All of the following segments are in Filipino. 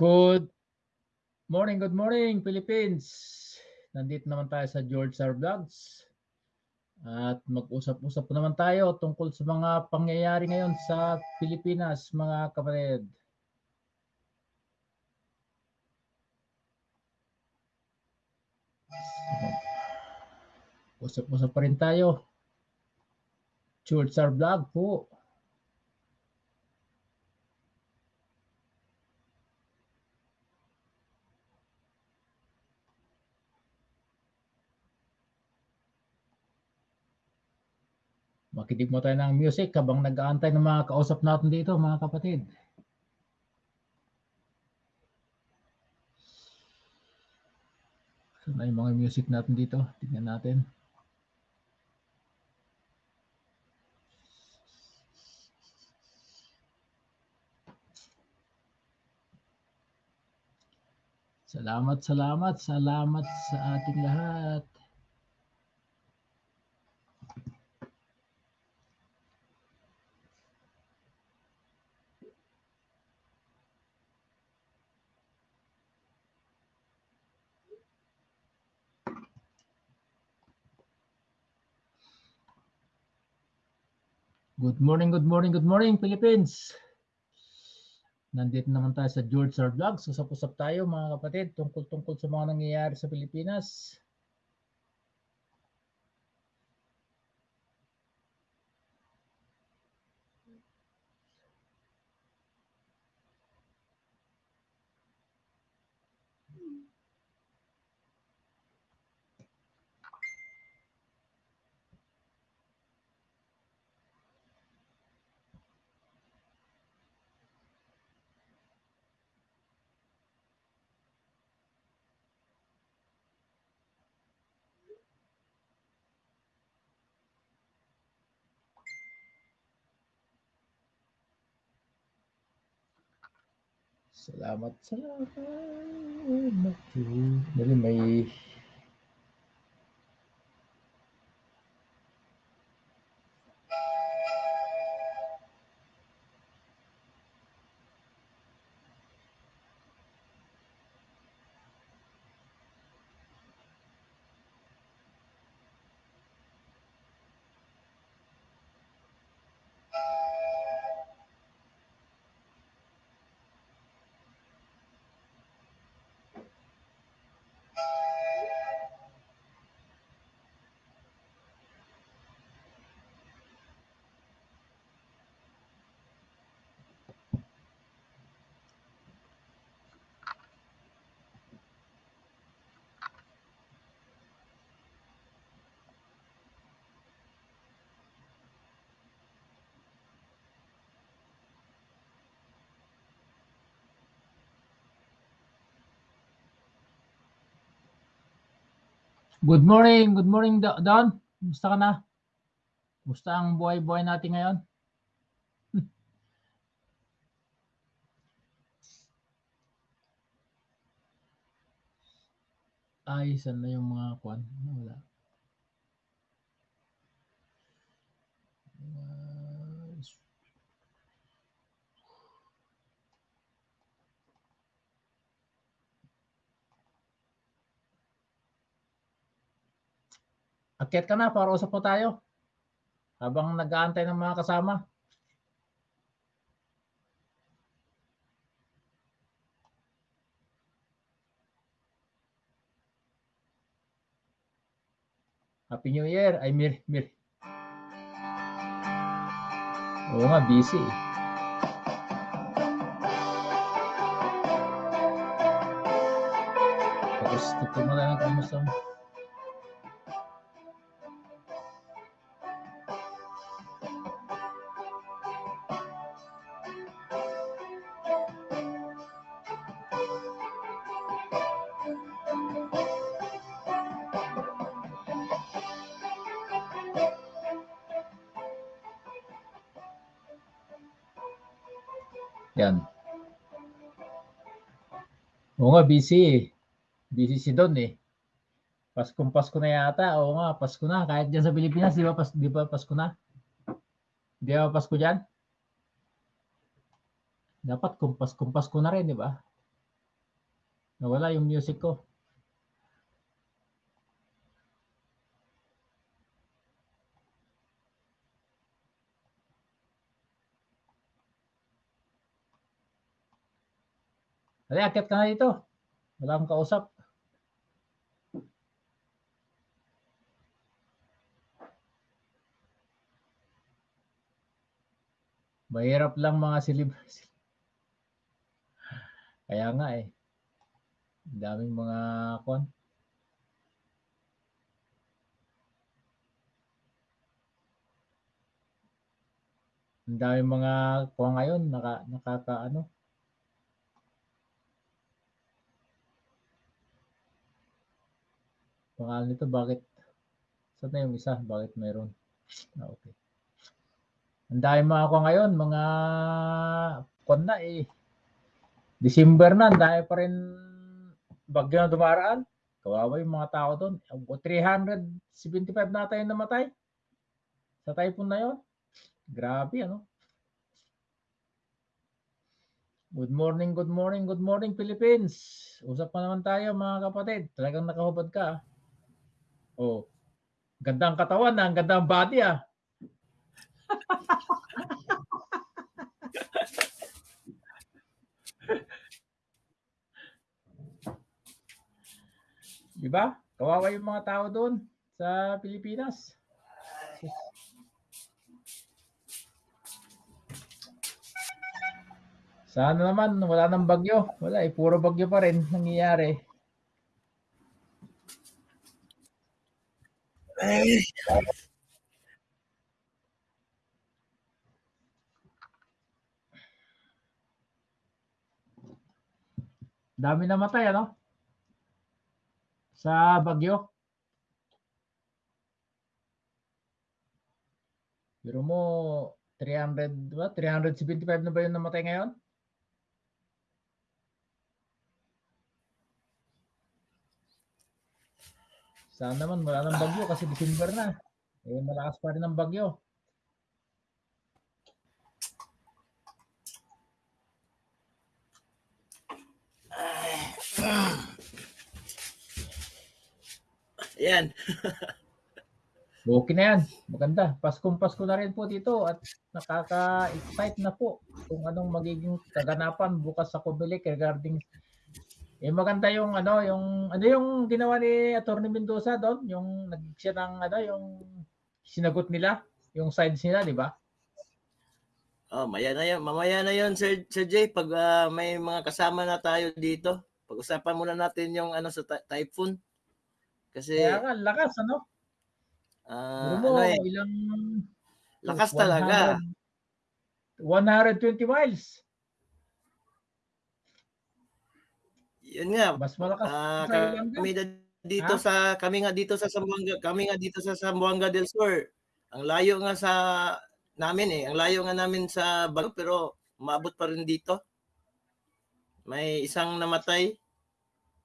Good morning, good morning, Philippines. Nandito naman tayo sa George R. Vlogs. At mag-usap-usap po naman tayo tungkol sa mga pangyayari ngayon sa Pilipinas, mga kapatid. Usap-usap pa rin tayo. George R. Vlog po. Makinig mo tayo ng music habang nag-aantay ng mga kausap natin dito, mga kapatid. Saan na yung mga music natin dito? Tingnan natin. Salamat, salamat, salamat sa ating lahat. Good morning, good morning, good morning, Philippines. Nandito naman tayo sa George R. Vlogs. Usap-usap tayo mga kapatid tungkol-tungkol sa mga nangyayari sa Pilipinas. Salamat, salamat. Dali may Good morning, good morning Do- Don. Kumusta ka na? Kumusta ang buhay-buhay natin ngayon? Ay, saan na yung mga kwan? Wala. Akyat ka na para usap po tayo. Habang nag-aantay ng mga kasama. Happy New Year. Ay, Mir, Mir. Oo nga, busy. eh. Tapos, mo na lang kamusta mo. Busy eh. Busy si Don eh. Paskong Pasko na yata. Oo nga, Pasko na. Kahit dyan sa Pilipinas, di ba, pas, di ba Pasko na? Di ba Pasko dyan? Dapat kumpas-kumpas ko na rin, di ba? Nawala yung music ko. Dali, akit ka na dito. Wala akong kausap. Mahirap lang mga silib. Kaya nga eh. Daming mga kon. Ang daming mga kuha ngayon naka nakaka ano. Pangalan nito bakit saan na yung isa? Bakit meron? Ah, okay. Ang dami mga ako ngayon, mga kon na eh. December na, ang pa rin bagyo na dumaraan. Kawawa yung mga tao doon. 375 na tayo namatay. Sa typhoon na yon. Grabe, ano? Good morning, good morning, good morning, Philippines. Usap pa naman tayo, mga kapatid. Talagang nakahubad ka. Oh. Gandang katawan, ah. ang gandang body, ah. Di ba? Kawawa yung mga tao doon sa Pilipinas. Sana naman wala nang bagyo. Wala eh, puro bagyo pa rin nangyayari. Dami namatay ano? Sa bagyo. Pero mo 300 ba? 375 na ba yung namatay ngayon? Sana naman wala nang bagyo kasi December na. Eh malakas pa rin ang bagyo. Ayan. Okay na yan. Maganda. Paskong Pasko na rin po dito at nakaka-excite na po kung anong magiging kaganapan bukas sa Kubelik regarding eh maganda yung ano yung ano yung ginawa ni Attorney Mendoza doon yung nag siya ng ano yung sinagot nila yung sides nila di ba Oh, maya na yun. Mamaya na yun, Sir, Sir Jay, pag ah, may mga kasama na tayo dito. Pag-usapan muna natin yung ano sa ty- typhoon. Kasi kaya nga lakas ano ah, Pero mo, ano eh, ilang lakas talaga. 100 120 miles Yun nga. mas malakas Yolanda. kami na dito Ha? sa kami nga dito sa Zamboanga, kami nga dito sa Zamboanga del Sur. Ang layo nga sa namin eh. Ang layo nga namin sa Bago pero maabot pa rin dito. May isang namatay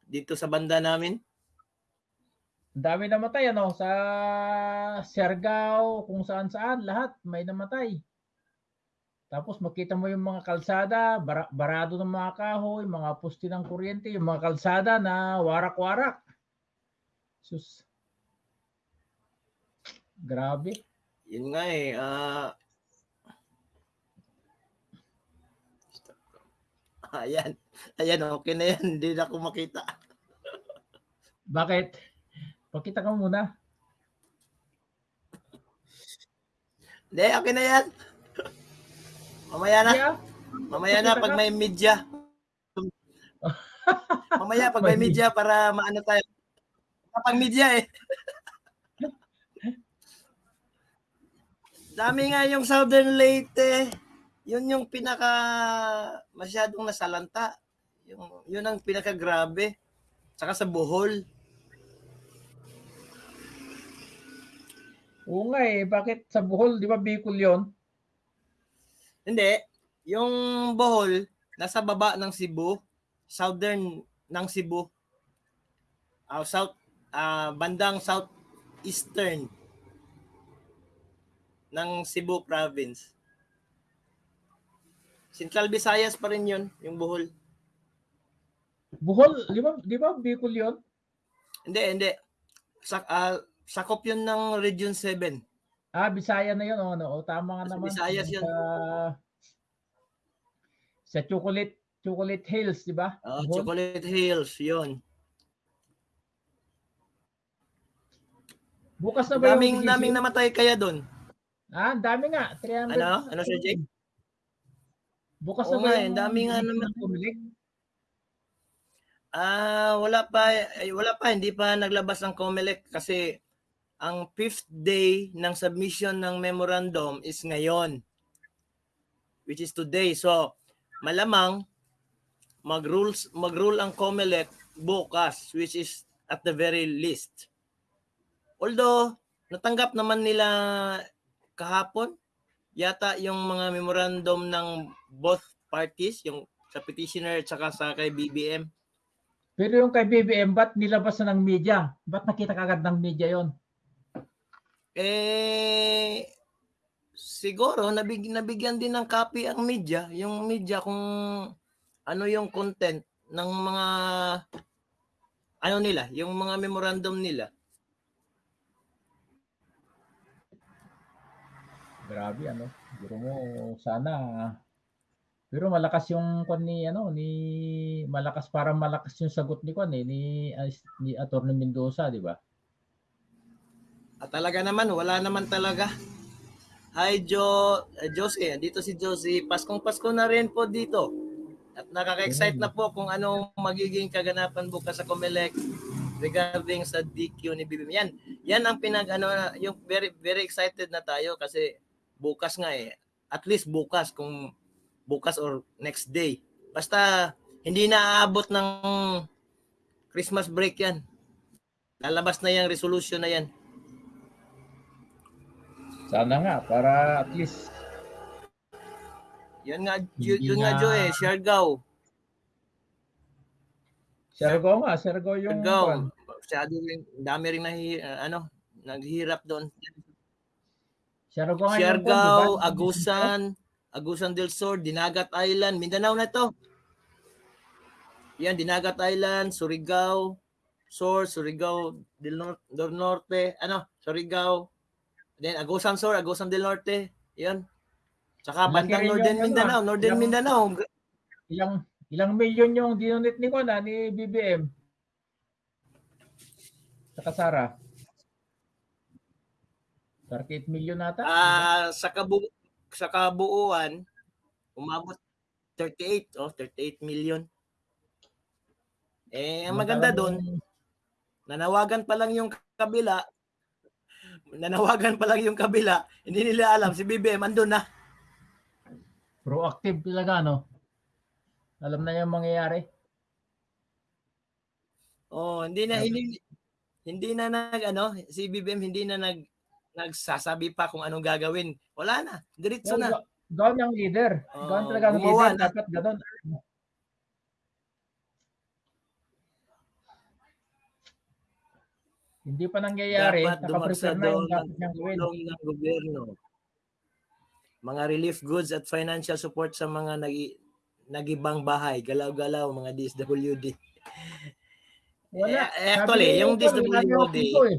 dito sa banda namin. Dami namatay ano sa Siargao, kung saan saan lahat may namatay. Tapos makita mo yung mga kalsada, bara- barado ng mga kahoy, mga poste ng kuryente, yung mga kalsada na warak-warak. Sus. Grabe. Yun nga eh. ah ayan. Ayan, okay na yan. Hindi na ako makita. Bakit? Pakita ka muna. Hindi, okay na yan. Mamaya na. Yeah. Mamaya na pag may media. Mamaya pag may media para maano tayo. Kapag media eh. Dami nga yung Southern Leyte. Yun yung pinaka masyadong nasalanta. Yung, yun ang pinaka grabe. Saka sa Bohol. Oo nga eh. Bakit sa Bohol, di ba Bicol yun? Hindi. Yung Bohol, nasa baba ng Cebu. Southern ng Cebu. Ah, south, ah, bandang southeastern ng Cebu province. Central Visayas pa rin yun, yung Bohol. Bohol, di ba, di ba Bicol yun? Hindi, hindi. Sa, ah, sakop yun ng Region 7. Ah, Bisaya na yun. Oh, no? O, tama nga naman. Visayas Yung yun. Sa, sa Chocolate, Chocolate Hills, di ba? Ah, Bohol? Chocolate Hills, yun. Bukas na ba yung Daming, BGC? daming namatay kaya doon. Ah, dami nga. 300. Ano? Ano, Sir Jake? Bukas Oo na ba nga, eh, yung dami nga naman. ng Comelec? Ah, wala pa eh, wala pa hindi pa naglabas ang COMELEC kasi ang fifth day ng submission ng memorandum is ngayon which is today. So, malamang mag-rules mag-rule ang COMELEC bukas which is at the very least. Although natanggap naman nila kahapon yata yung mga memorandum ng both parties, yung sa petitioner at saka sa kay BBM. Pero yung kay BBM, ba't nilabas na ng media? Ba't nakita kagad ng media yon? Eh, siguro nabig, nabigyan din ng copy ang media, yung media kung ano yung content ng mga ano nila, yung mga memorandum nila. Grabe ano. Siguro mo sana pero malakas yung kon ni ano ni malakas para malakas yung sagot ni kon eh ni as- ni Attorney Mendoza, di ba? At talaga naman, wala naman talaga. Hi Jo, eh, Josie, dito si Josie. Paskong Pasko na rin po dito. At nakaka-excite na po kung anong magiging kaganapan bukas sa Comelec regarding sa DQ ni BBM. Yan, yan ang pinag ano yung very very excited na tayo kasi bukas nga eh. At least bukas kung bukas or next day. Basta hindi na aabot ng Christmas break yan. Lalabas na yung resolution na yan. Sana nga para at least Yan nga, yun, yun nga na- Jo eh, Siargao. Siargao nga, Siargao yung Siargao. Masyado rin, dami rin nahi, ah, ano, naghihirap doon. Siargao? Siargao, Agusan, Agusan del Sur, Dinagat Island, Mindanao na to. Yan, Dinagat Island, Surigao, Sur, Surigao del, Nor- del Norte, ano, Surigao, then Agusan Sur, Agusan del Norte, yan. Tsaka bandang Northern Mindanao, Northern yung- Mindanao. Ilang ilang milyon yung dinonate ni kon ah, ni BBM. Sa Kasara. 38 million nata. Ah, sa kabu sa kabuuan umabot 38 oh 38 million. Eh ang maganda doon, nanawagan pa lang yung kabila. Nanawagan pa lang yung kabila, hindi nila alam si BBM andun na. proactive talaga no. Alam na yung mangyayari. Oh, hindi na hindi hindi na nag ano, si BBM hindi na nag nagsasabi pa kung anong gagawin. Wala na, diretso na. Ga- Gawin ng leader. Gawin talaga ng gumawa leader. na. Dapat ganun. Hindi pa nangyayari. Dapat Nakaprepare na yung dapat ng niyang gawin. tulong ng gobyerno. Mga relief goods at financial support sa mga nagi, nagibang bahay, galaw-galaw, mga DSWD. Wala. Eh, actually, Sabi yung DSWD, eh.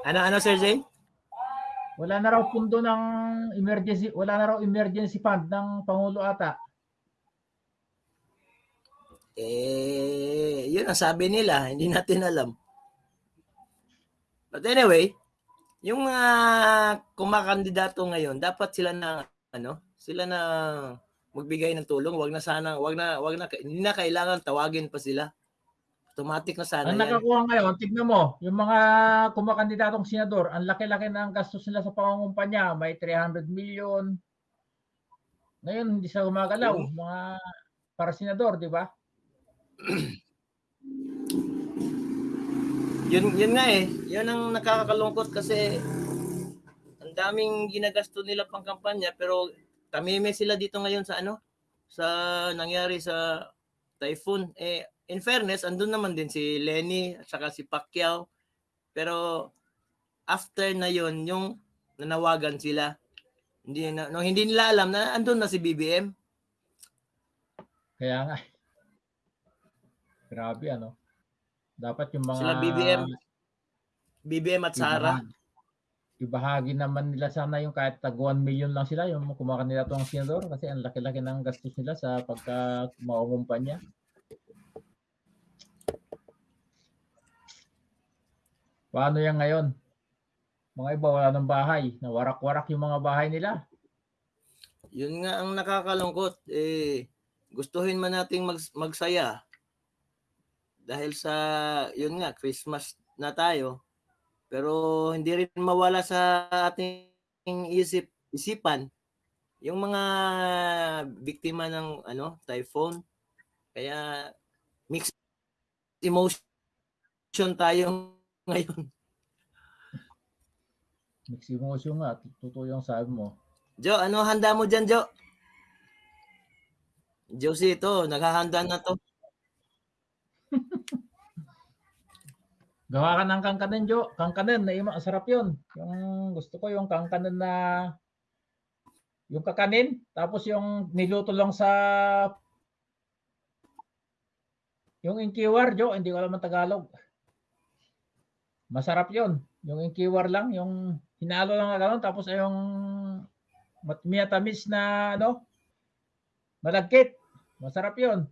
Ano, ano, Sir Jay? Wala na raw pundo ng emergency, wala na raw emergency fund ng Pangulo ata. Eh, yun ang sabi nila, hindi natin alam. But anyway, yung mga kumakandidato ngayon, dapat sila na ano, sila na magbigay ng tulong, wag na sana, wag na wag na hindi na kailangan tawagin pa sila. Automatic na sana Ang yan. nakakuha ngayon, tignan mo, yung mga kumakandidatong senador, ang laki-laki ng gastos nila sa pangungumpanya, may 300 million. Ngayon, hindi sila gumagalaw, mga para senador, di ba? Yun yun nga eh. Yun ang nakakakalungkot kasi ang daming ginagasto nila pang kampanya pero tamime sila dito ngayon sa ano sa nangyari sa typhoon eh in fairness andun naman din si Lenny at saka si Pacquiao pero after na yon yung nanawagan sila. Hindi na, no, hindi nila alam na andun na si BBM. Kaya nga. Grabe ano. Dapat yung mga Sila BBM, BBM at Sara. ibahagi, naman nila sana yung kahit tag 1 million lang sila yung kumuha nila itong senador kasi ang laki-laki ng gastos nila sa pagka maungumpanya. Paano yan ngayon? Mga iba wala ng bahay. Nawarak-warak yung mga bahay nila. Yun nga ang nakakalungkot. Eh, gustuhin man nating mag- magsaya. Dahil sa, yun nga, Christmas na tayo. Pero hindi rin mawala sa ating isip, isipan yung mga biktima ng ano, typhoon. Kaya mixed emotion tayo ngayon. Mixed emotion nga. Totoo yung sabi mo. Jo, ano handa mo dyan, Jo? Josie, ito, naghahanda na to. Gawa ka ng kangkanin, Jo. Kangkanin, na ima, sarap yun. Yung gusto ko yung kangkanin na yung kakanin, tapos yung niluto lang sa yung inkiwar, Jo, hindi ko alam ang Tagalog. Masarap yun. Yung inkiwar lang, yung hinalo lang na gano'n, tapos yung matmiyatamis na ano, malagkit. Masarap yun.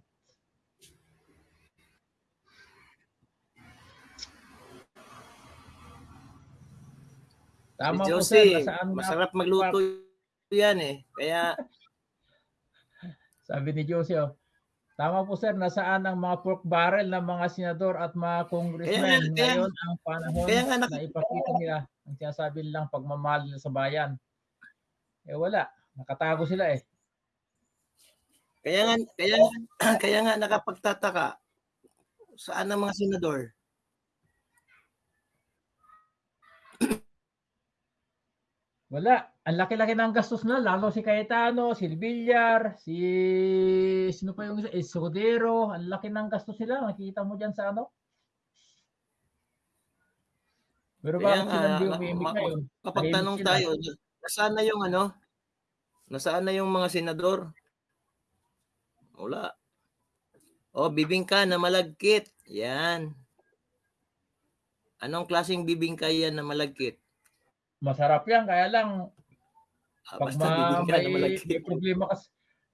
Tama si po sir, Josie, nasaan masarap magluto yan eh. Kaya, Sabi ni Josie, oh. Tama po sir, nasaan ang mga pork barrel ng mga senador at mga congressmen? Kaya kaya- Ngayon ang panahon kaya nak- na ipakita nila ang sinasabi nilang pagmamahal nila sa bayan. Eh wala, nakatago sila eh. kaya nga, kaya kaya nga nakapagtataka. Saan ang mga senador? Wala, ang laki-laki ng gastos na, lalo si Cayetano, si Villar, si sino pa yung isa, Escudero, ang laki ng gastos nila, nakikita mo diyan sa ano? Pero Kaya bakit nga, sila na- umimik ngayon? Kapag tanong sila. tayo, nasaan na yung ano? Nasaan na yung mga senador? Wala. O, bibingka na malagkit. Yan. Anong klaseng bibingka yan na malagkit? Masarap yan, kaya lang Ah, Pag basta ma- may, may problema ka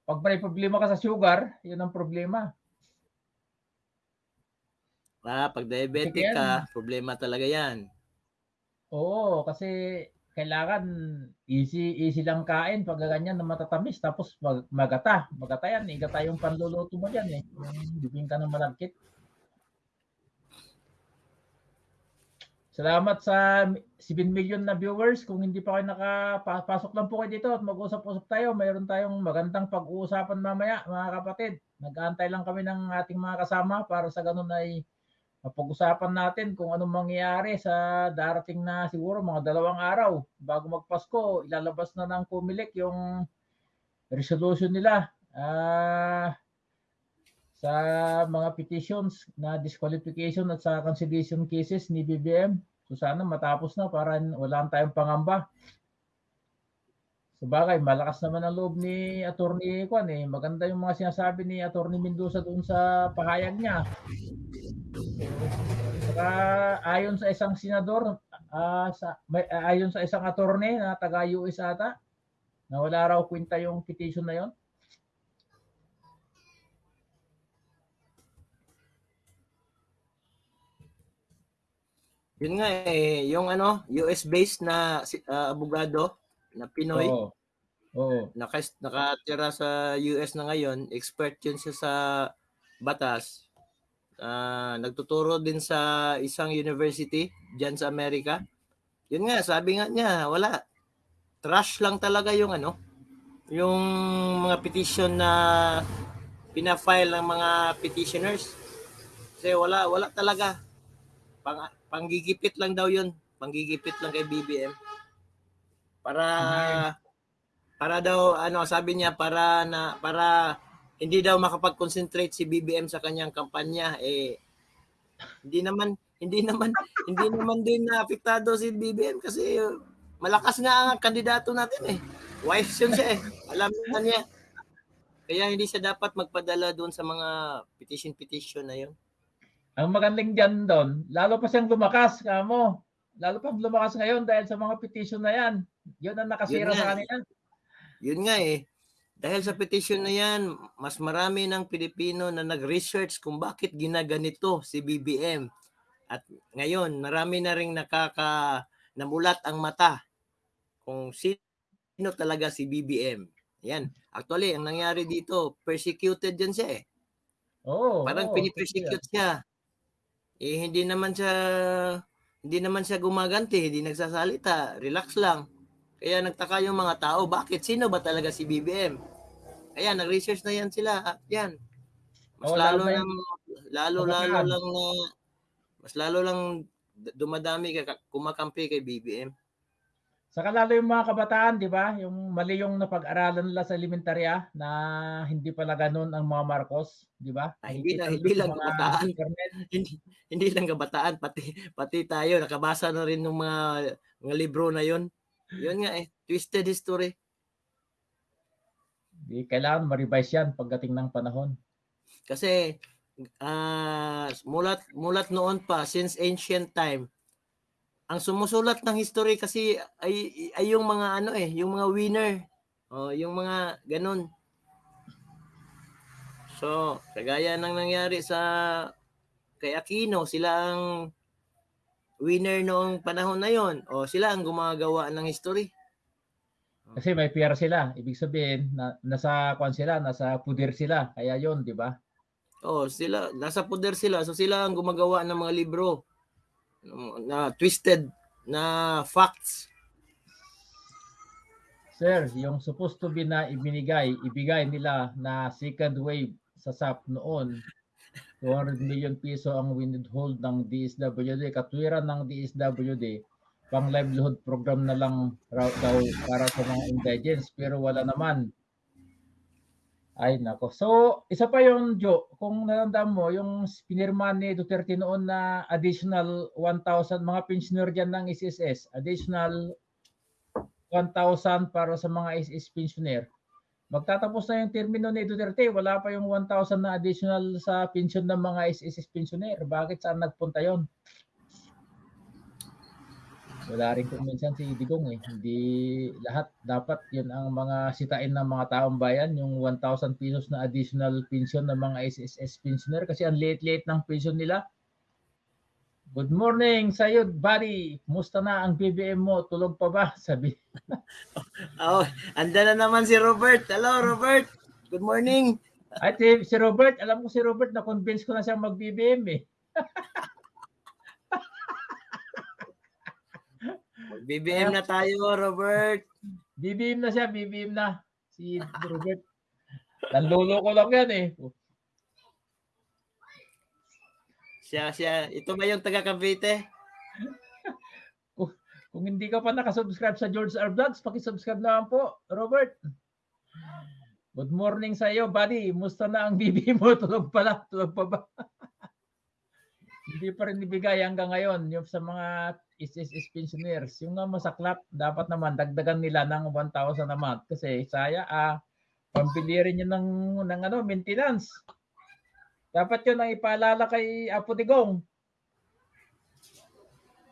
pag may problema ka sa sugar, 'yun ang problema. Ah, pag diabetic Sige ka, problema talaga yan. Oo, kasi kailangan easy easy lang kain pag ganyan na matatamis tapos mag, magata. Magata yan, igata yung panluluto mo diyan eh. Yung bibingka ng malagkit. Salamat sa 7 million na viewers. Kung hindi pa kayo nakapasok lang po kayo dito at mag-usap-usap tayo. Mayroon tayong magandang pag-uusapan mamaya mga kapatid. Nag-aantay lang kami ng ating mga kasama para sa ganun ay mapag-usapan natin kung anong mangyayari sa darating na siguro mga dalawang araw bago magpasko. Ilalabas na ng Comelec yung resolution nila. Ah sa mga petitions na disqualification at sa cancellation cases ni BBM. So sana matapos na para wala tayong pangamba. Sa bagay, malakas naman ang loob ni Attorney Kwan eh. Maganda yung mga sinasabi ni Attorney Mendoza doon sa pahayag niya. Saka ayon sa isang senador, ah, sa, may, ayon sa isang attorney na taga US ata, na wala raw kwenta yung petition na yon. Yun nga eh, yung ano, US-based na ah, abogado na Pinoy, Oo. Oo. naka, nakatira sa US na ngayon, expert yun siya sa batas. Ah, nagtuturo din sa isang university diyan sa Amerika. Yun nga, sabi nga niya, wala. Trash lang talaga yung ano, yung mga petition na pina-file ng mga petitioners. Kasi wala, wala talaga. Pang, panggigipit lang daw yun. Panggigipit lang kay BBM. Para para daw ano sabi niya para na para hindi daw makapag-concentrate si BBM sa kanyang kampanya eh hindi naman hindi naman hindi naman din na apektado si BBM kasi malakas nga ang kandidato natin eh. Wise yun siya eh. Alam niya. Kaya hindi siya dapat magpadala doon sa mga petition-petition na yun. Ang magandang dyan doon, lalo pa siyang lumakas, kamo. Lalo pa lumakas ngayon dahil sa mga petition na yan. Yun ang nakasira Yun sa kanila. Yun nga eh. Dahil sa petition na yan, mas marami ng Pilipino na nag-research kung bakit ginaganito si BBM. At ngayon, marami na rin nakaka namulat ang mata kung sino talaga si BBM. Yan. Actually, ang nangyari dito, persecuted yan siya eh. Oo. Parang oo, pinipersecute siya. Eh, hindi naman siya hindi naman siya gumaganti, hindi nagsasalita, relax lang. Kaya nagtaka yung mga tao, bakit? Sino ba talaga si BBM? Ayan, nag-research na yan sila. At yan. Mas Oo, lalo lang, lalo, lalo lang na, mas lalo lang dumadami ka kumakampi kay BBM. Saka lalo yung mga kabataan, di ba? Yung mali yung napag-aralan nila sa elementarya na hindi pala ganun ang mga Marcos, di ba? Ah, hindi Nakikita hindi lang kabataan. hindi, hindi lang kabataan, pati, pati tayo, nakabasa na rin ng mga, mga libro na yon Yun nga eh, twisted history. Di, kailangan ma-revise yan pagdating ng panahon. Kasi ah mulat mulat noon pa since ancient time ang sumusulat ng history kasi ay, ay yung mga ano eh, yung mga winner. Oh, yung mga ganun. So, kagaya ng nangyari sa kay Aquino, sila ang winner noong panahon na yon. O sila ang gumagawa ng history. Kasi may pera sila. Ibig sabihin, na, nasa kwan sila, nasa puder sila. Kaya yon di ba? Oh, sila nasa poder sila. So sila ang gumagawa ng mga libro na twisted na facts. Sir, yung supposed to be na ibinigay, ibigay nila na second wave sa SAP noon, 200 million piso ang withhold ng DSWD, katwiran ng DSWD, pang livelihood program na lang raw daw para sa mga indigents, pero wala naman. Ay nako. So, isa pa yung Joe, kung naramdaman mo, yung pinirma ni Duterte noon na additional 1,000 mga pensioner dyan ng SSS, additional 1,000 para sa mga SS pensioner. Magtatapos na yung termino ni Duterte, wala pa yung 1,000 na additional sa pension ng mga SS pensioner. Bakit saan nagpunta yon? Wala rin kung minsan si Digong eh. Hindi lahat dapat yun ang mga sitain ng mga taong bayan, yung 1,000 pesos na additional pension ng mga SSS pensioner kasi ang late-late ng pension nila. Good morning sa'yo, buddy. Musta na ang BBM mo? Tulog pa ba? Sabi. Oh, anda na naman si Robert. Hello, Robert. Good morning. At si, si Robert, alam ko si Robert, na-convince ko na siya mag-BBM eh. BBM na tayo, Robert. BBM na siya, BBM na. Si Robert. Nanlolo ko lang yan eh. Siya, siya. Ito ba yung taga Cavite? Kung hindi ka pa nakasubscribe sa George R. Vlogs, pakisubscribe naman po, Robert. Good morning sa iyo, buddy. Musta na ang BBM mo? Tulog pala. Tulog pa ba? Hindi pa rin ibigay hanggang ngayon yung sa mga SSS pensioners. Yung nga masaklap, dapat naman dagdagan nila ng 1,000 a month kasi saya ah pambili rin yun ng, ng ano, maintenance. Dapat yun ang ipaalala kay Apo Digong.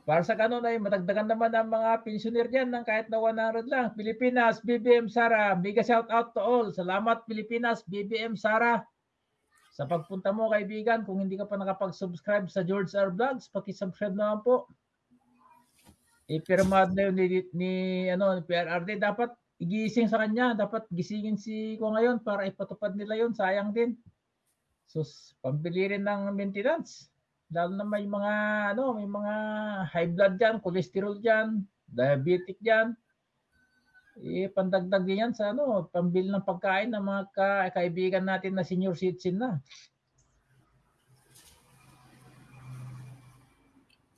Para sa ganun ay matagdagan naman ang mga pensioner diyan ng kahit na 100 lang. Pilipinas, BBM Sara, mega shout out to all. Salamat Pilipinas, BBM Sara. Sa pagpunta mo kaibigan, kung hindi ka pa nakapag-subscribe sa George R. Vlogs, paki-subscribe naman po. Ipirmad na yun ni, ni, ano, ni PRRD. Dapat igising sa kanya. Dapat gisingin si ko ngayon para ipatupad nila yun. Sayang din. So, pambili rin ng maintenance. Lalo na may mga, ano, may mga high blood dyan, cholesterol dyan, diabetic dyan. Eh, pandagdag din yan sa ano, pambili ng pagkain ng mga ka- kaibigan natin na senior citizen na.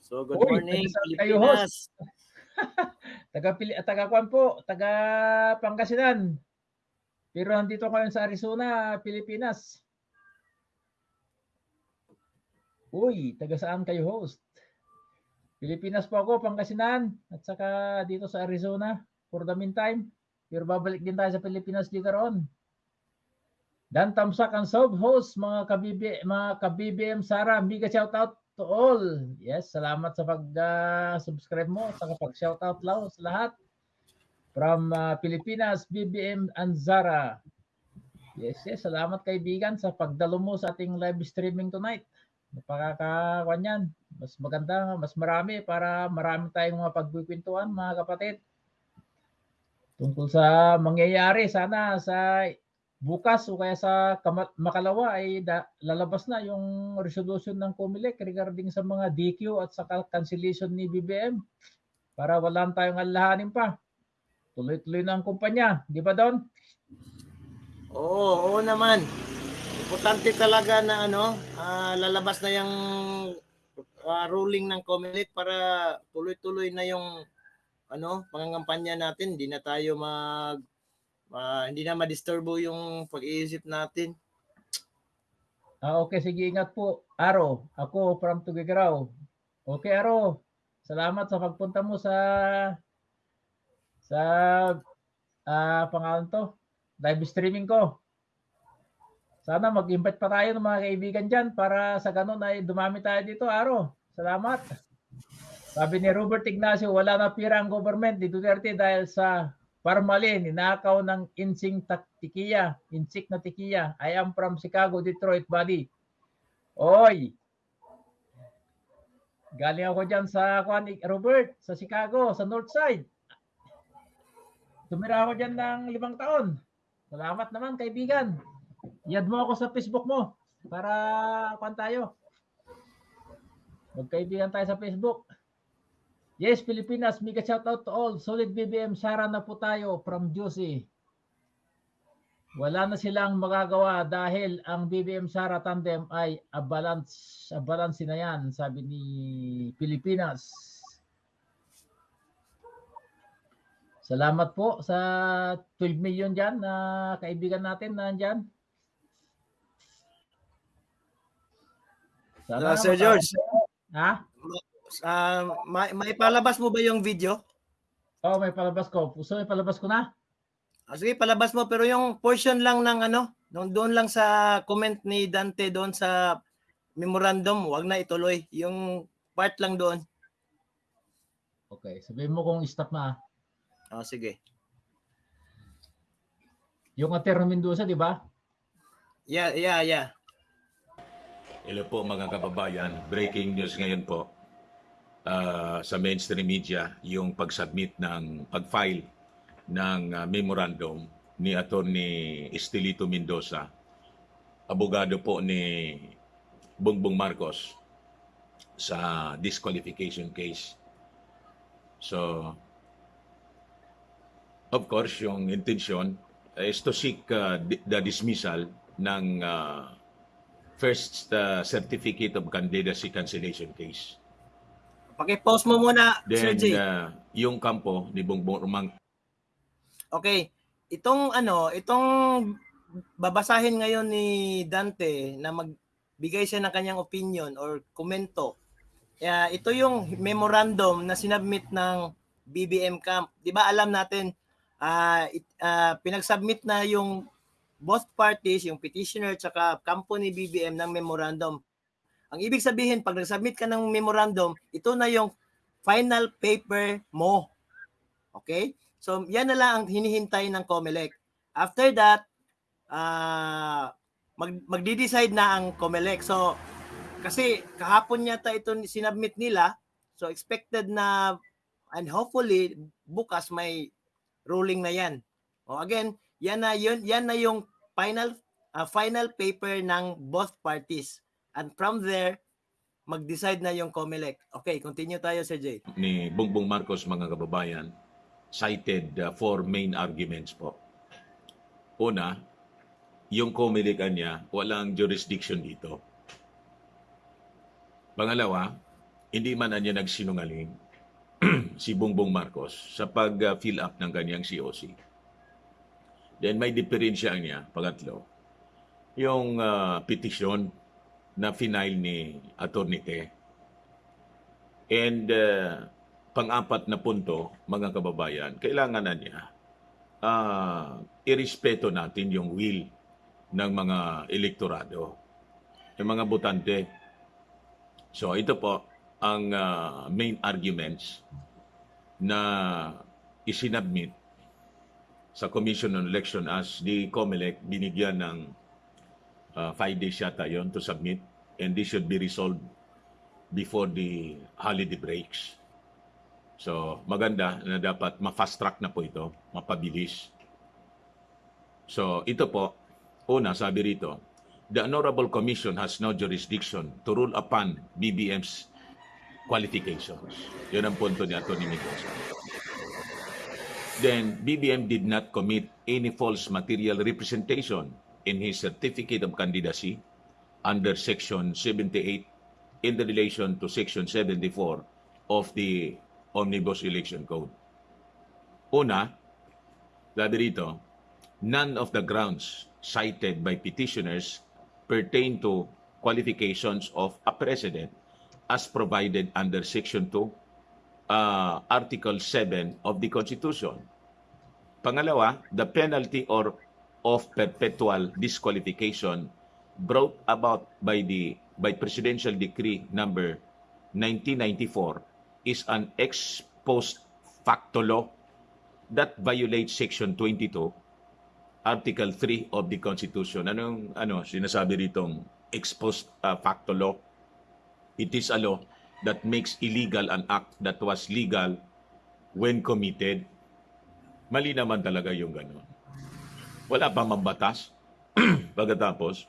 So, good Uy, morning, Pilipinas. Taga Pili taga Kwan po, taga Pangasinan. Pero nandito ko sa Arizona, Pilipinas. Uy, taga saan kayo host? Pilipinas po ako, Pangasinan, at saka dito sa Arizona for the meantime. Pero babalik din tayo sa Pilipinas later on. Dan Tamsak ang sub host, mga kabibi, mga ka-BBM Sara, mega shout out to all. Yes, salamat sa pag-subscribe mo, sa pag-shout out lao sa lahat. From uh, Pilipinas, BBM and Zara. Yes, yes, salamat kaibigan sa pagdalo mo sa ating live streaming tonight. Napakakawan yan. Mas maganda, mas marami para marami tayong mga pagkukwentuhan mga kapatid. Tungkol sa mangyayari sana sa bukas o kaya sa makalawa ay da- lalabas na yung resolution ng COMELEC regarding sa mga DQ at sa cancellation ni BBM para wala tayong alahanin pa. Tuloy-tuloy na ang kumpanya. Di ba, Don? Oo, oo naman. Importante talaga na ano, ah, lalabas na yung ah, ruling ng COMELEC para tuloy-tuloy na yung ano, pangangampanya natin. Hindi na tayo mag ah, hindi na ma-disturbo yung pag-iisip natin. Ah, okay, sige, ingat po. Aro, ako from Tugigaraw. Okay, Aro. Salamat sa pagpunta mo sa sa ah pangalan to, live streaming ko. Sana mag-invite pa tayo ng mga kaibigan dyan para sa ganun ay dumami tayo dito, Aro. Salamat. Sabi ni Robert Ignacio, wala na pira ang government ni Duterte dahil sa Parmalin, ninakaw ng insing tikiya, insik na tikiya. I am from Chicago, Detroit, buddy. Oy! Galing ako dyan sa Robert, sa Chicago, sa North Side. Tumira ako dyan ng limang taon. Salamat naman, kaibigan. Yad mo ako sa Facebook mo para kuan tayo. Magkaibigan tayo sa Facebook. Yes, Pilipinas, mega shout out to all. Solid BBM, Sara na po tayo from Juicy. Wala na silang magagawa dahil ang BBM Sara tandem ay a balance, a balance na yan, sabi ni Pilipinas. Salamat po sa 12 million dyan na kaibigan natin na dyan. Ah, Sir George. Ha? Ah, ma- maipalabas mo ba yung video? Oh, may palabas ko. Puso, may palabas ko na. Ah, sige, palabas mo pero yung portion lang ng ano, doon lang sa comment ni Dante doon sa memorandum, wag na ituloy. Yung part lang doon. Okay, sabihin mo kung stop na. Ah, sige. Yung Aterno Mendoza, di ba? Yeah, yeah, yeah. Hello po mga kababayan. Breaking news ngayon po ah, sa mainstream media yung pag-submit ng pag-file ng ah, memorandum ni Attorney Estelito Mendoza, abogado po ni Bongbong Marcos sa disqualification case. So, of course, yung intention is to seek di- the dismissal ng ah, first uh, certificate of candidacy cancellation case. Paki-post mo muna, Sir Then J. uh, yung kampo ni Bongbong Romang Okay. Itong ano, itong babasahin ngayon ni Dante na magbigay siya ng kanyang opinion or komento. Kaya ito yung memorandum na sinabmit ng BBM Camp. 'Di ba alam natin ah it- ah, pinagsubmit na yung both parties, yung petitioner at kampo ni BBM ng memorandum. Ang ibig sabihin, pag nag-submit ka ng memorandum, ito na yung final paper mo. Okay? So, yan na lang ang hinihintay ng COMELEC. After that, ah mag, magdi-decide na ang COMELEC. So, kasi kahapon yata ito sinabmit nila. So, expected na and hopefully bukas may ruling na yan. O again, yan na yun, yan na yung final ah, final paper ng both parties. And from there, mag-decide na yung COMELEC. Okay, continue tayo, Sir Jay. ni Bongbong Marcos mga kababayan cited uh, four main arguments po. Una, yung komilikan niya, walang jurisdiction dito. Pangalawa, hindi man niya nagsinungaling si Bongbong Marcos sa pag-fill up ng kanyang COC. Then may diferensya niya, pangatlo, yung uh, petisyon na final ni Atty. Te And uh, pang-apat na punto, mga kababayan, kailangan na niya ah, irespeto natin yung will ng mga elektorado, yung mga botante. So ito po ang ah, main arguments na isinabmit sa Commission on Election as the COMELEC binigyan ng uh, five days yata yon to submit and this should be resolved before the holiday breaks. So, maganda na dapat ma-fast track na po ito, mapabilis. So, ito po, una, sabi rito, the Honorable Commission has no jurisdiction to rule upon BBM's qualifications. Yun ang punto ni Atty. Mendoza. Then, BBM did not commit any false material representation in his certificate of candidacy under Section 78 in the relation to Section 74 of the Omnibus Election Code. Una, sabi rito, none of the grounds cited by petitioners pertain to qualifications of a president as provided under Section 2, uh, Article 7 of the Constitution. Pangalawa, the penalty or of perpetual disqualification brought about by the by presidential decree number 1994 is an ex post facto law that violates section 22 article 3 of the constitution. Anong ano sinasabi ritong ex post uh, facto law? It is a law that makes illegal an act that was legal when committed. Mali naman talaga yung gano'n wala pa mambatas pagkatapos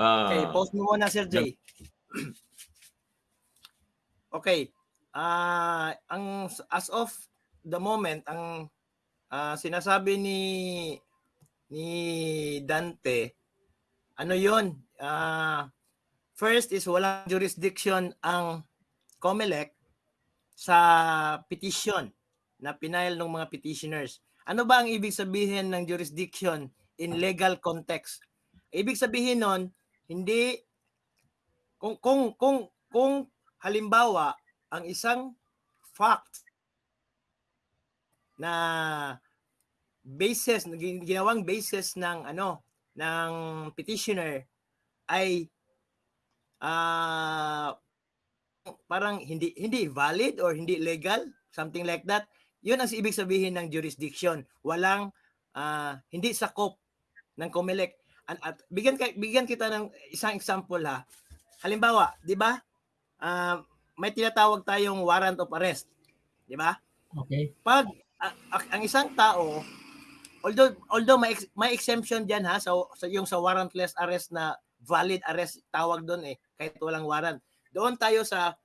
ah, Okay, pause mo muna, Sir Jay. okay. Ah, ang as of the moment, ang ah, sinasabi ni ni Dante, ano 'yon? Ah, first is walang jurisdiction ang COMELEC sa petition na pinail ng mga petitioners. Ano ba ang ibig sabihin ng jurisdiction in legal context? Ibig sabihin nun, hindi kung kung kung kung halimbawa ang isang fact na basis gin- ginawang basis ng ano ng petitioner ay ah parang hindi hindi valid or hindi legal something like that yun ang ibig sabihin ng jurisdiction walang ah, hindi sakop ng COMELEC at, at bigyan ka, bigyan kita ng isang example ha. Halimbawa, 'di ba? Ah, may tinatawag tayong warrant of arrest, 'di ba? Okay. Pag a- ang isang tao although although may, ex- may exemption diyan ha sa, sa yung sa warrantless arrest na valid arrest tawag doon eh kahit walang warrant. Doon tayo sa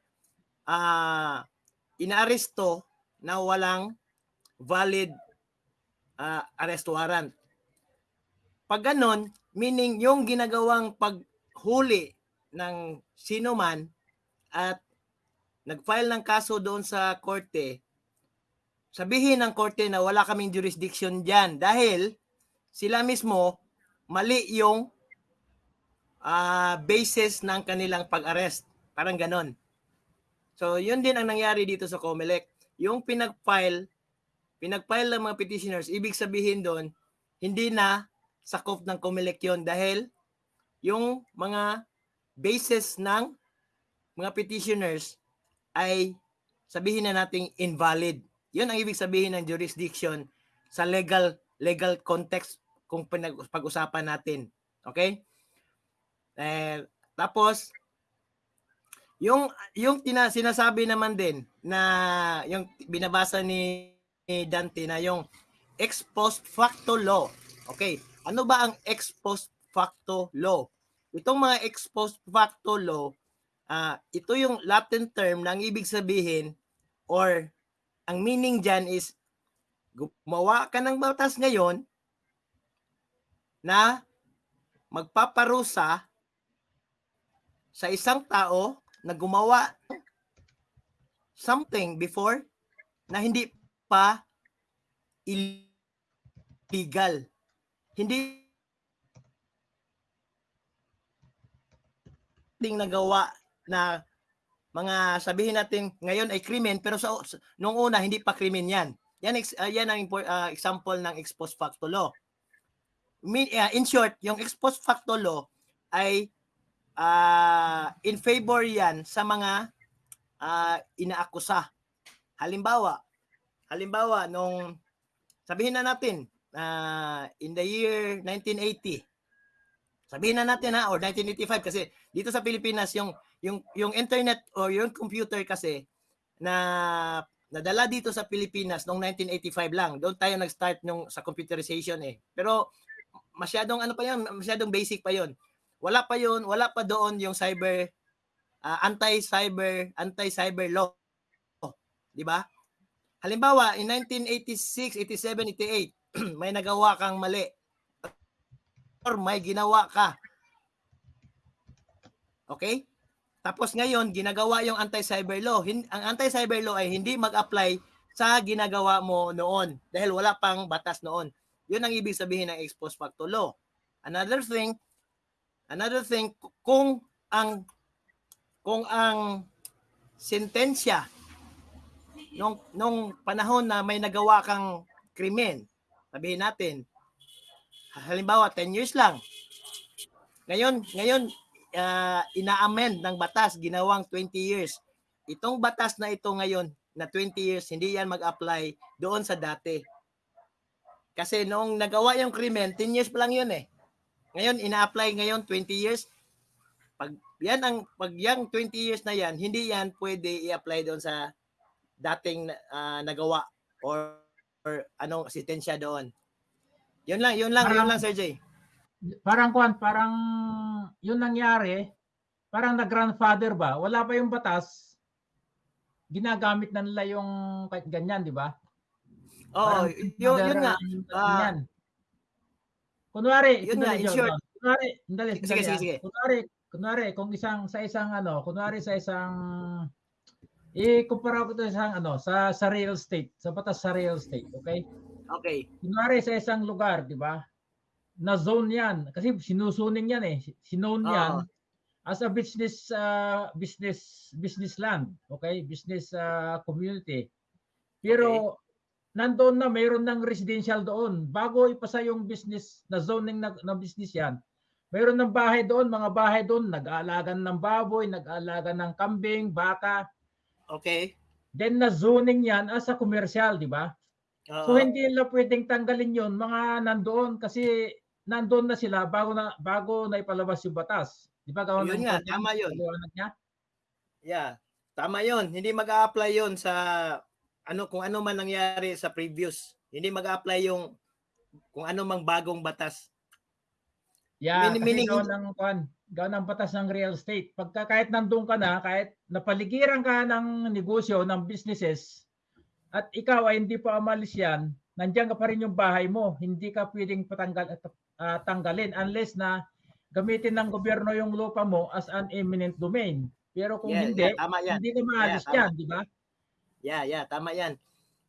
ah inaaresto na walang valid ah, arrest warrant. Pag ganon, meaning yung ginagawang paghuli ng sino man at nag-file ng kaso doon sa korte, sabihin ng korte na wala kaming jurisdiction diyan dahil sila mismo mali yung ah, basis ng kanilang pag-arrest. Parang ganon. So, yun din ang nangyari dito sa COMELEC. Yung pinag-file, pinag-file ng mga petitioners, ibig sabihin doon, hindi na sakop ng COMELEC yun dahil yung mga basis ng mga petitioners ay sabihin na nating invalid. Yun ang ibig sabihin ng jurisdiction sa legal legal context kung pinag- pag-usapan natin. Okay? Eh, tapos yung yung tina, sinasabi naman din na yung binabasa ni, ni Dante na yung ex post facto law. Okay, ano ba ang ex post facto law? Itong mga ex post facto law, ah ito yung Latin term na ang ibig sabihin or ang meaning dyan is gumawa ka ng batas ngayon na magpaparusa sa isang tao na gumawa something before na hindi pa illegal. Hindi ding nagawa na mga sabihin natin ngayon ay krimen pero sa nung una hindi pa krimen 'yan. Yan ah, yan ang ah, example ng ex post facto law. Ah, in short, yung ex post facto law ay ah, in favor 'yan sa mga ah, inaakusa. Halimbawa, halimbawa nung sabihin na natin ah, in the year 1980 sabihin na natin ha or 1985 kasi dito sa Pilipinas yung yung yung internet or yung computer kasi na nadala dito sa Pilipinas noong 1985 lang. Doon tayo nag-start nung sa computerization eh. Pero masyadong ano pa 'yan, masyadong basic pa 'yon. Wala pa 'yon, wala pa doon yung cyber ah, anti-cyber anti-cyber law. 'Di ba? Halimbawa, in 1986, 87, 88, may nagawa kang mali or may ginawa ka. Okay? Tapos ngayon, ginagawa yung anti-cyber law. Hin- ang anti-cyber law ay hindi mag-apply sa ginagawa mo noon dahil wala pang batas noon. Yun ang ibig sabihin ng ex post facto law. Another thing, another thing kung ang kung ang sentensya nung nung panahon na may nagawa kang krimen, sabihin natin, halimbawa 10 years lang. Ngayon, ngayon uh, ina-amend ng batas ginawang 20 years. Itong batas na ito ngayon na 20 years, hindi yan mag-apply doon sa dati. Kasi noong nagawa yung krimen, 10 years pa lang yun eh. Ngayon, ina-apply ngayon 20 years. Pag yan ang pag yang 20 years na yan, hindi yan pwede i-apply doon sa dating uh, nagawa or, or anong sitensya doon. Yun lang, yun lang, yun lang Sir Jay. Parang kuan, parang yun nangyari, parang na-grandfather ba? Wala pa yung batas. Ginagamit na nila yung kahit ganyan, di ba? Oo, yun, yun nga. Uh, kunwari, yun nga, in short. Kunwari, dali, sige, sige, sige, sige. Kunwari, kunwari, kung isang, sa isang ano, kunwari sa isang, i-kumpara ko to sa isang ano, sa, sa real estate, sa batas sa real estate, okay? Okay. Kunwari sa isang lugar, di ba? Na zone yan. Kasi sinusuning yan eh. Sinone yan as a business uh, business business land, okay? Business uh, community. Pero okay. Nandoon na mayroon ng residential doon. Bago ipasa yung business na zoning na, na business yan, mayroon ng bahay doon, mga bahay doon, nag-aalagan ng baboy, nag-aalagan ng kambing, baka. Okay. Then na zoning yan as a commercial, di ba? Uh, so hindi nila pwedeng tanggalin 'yon mga nandoon kasi nandoon na sila bago na bago na ipalabas yung batas. Di ba? Gawin yun nga, tama. Niya? Yeah. Tama 'yon. Hindi mag-a-apply 'yon sa ano kung ano man nangyari sa previous. Hindi mag-a-apply yung kung ano mang bagong batas. Yeah, Min- meaning gawin ng kwan, gawin ng batas ng real estate. Pagka kahit nandoon ka na, kahit napaligiran ka ng negosyo, ng businesses, at ikaw ay hindi pa umalis yan, nandiyan ka pa rin yung bahay mo. Hindi ka pwedeng patanggal, uh, tanggalin unless na gamitin ng gobyerno yung lupa mo as an eminent domain. Pero kung yeah, hindi, yeah, tama yan. hindi ka maalis yeah, yan, di ba? Yeah, yeah, tama yan.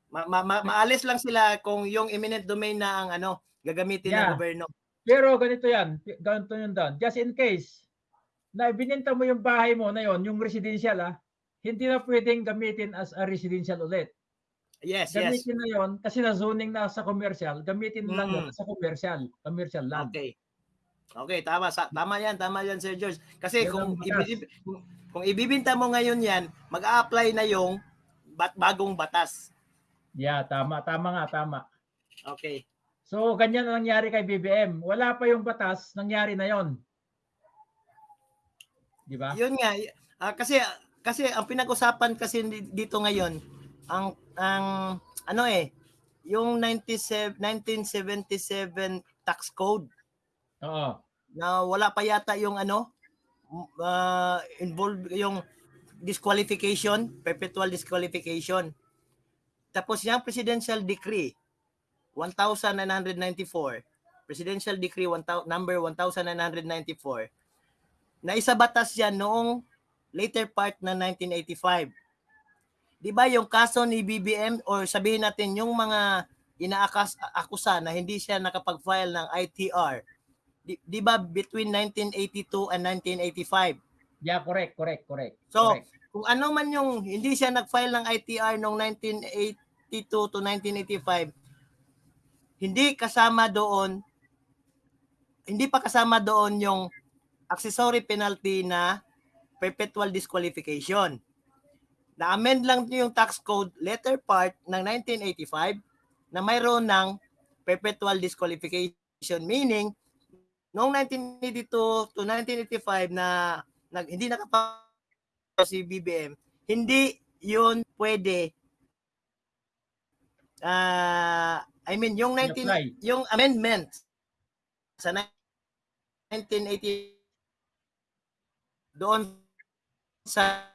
Ma- ma- ma- maalis lang sila kung yung eminent domain na ang ano, gagamitin yeah. ng gobyerno. Pero ganito yan, ganito yun doon. Just in case, na bininta mo yung bahay mo na yon, yung residential ah, hindi na pwedeng gamitin as a residential ulit. Yes, gamitin yes. na yon kasi na zoning na sa commercial, gamitin mm. lang yun sa commercial, commercial land. Okay. Okay, tama sa tama 'yan, tama 'yan Sir George. Kasi yan kung ibib, kung ibibinta mo ngayon 'yan, mag-a-apply na yung bat, bagong batas. Yeah, tama, tama nga, tama. Okay. So, ganyan ang nangyari kay BBM. Wala pa yung batas, nangyari na 'yon. Di ba? Yun nga, uh, kasi kasi ang pinag-usapan kasi dito ngayon, ang ang ano eh, yung 97 1977 tax code. Oo. Na wala pa yata yung ano uh, involved yung disqualification, perpetual disqualification. Tapos yung presidential decree 1994, presidential decree 1000, number 1994 na isa batas yan noong later part na 1985 di ba yung kaso ni BBM or sabihin natin yung mga inaakas akusa na hindi siya nakapag-file ng ITR, di, di ba between 1982 and 1985? Yeah, correct, correct, correct. So, correct. kung ano man yung hindi siya nag-file ng ITR noong 1982 to 1985, hindi kasama doon hindi pa kasama doon yung accessory penalty na perpetual disqualification. Na-amend lang yung tax code letter part ng 1985 na mayroon ng perpetual disqualification meaning noong 1982 to 1985 na nag, hindi nakapa si BBM, hindi yun pwede ah I mean yung 19 I-apply. yung amendment sa 1980 doon sa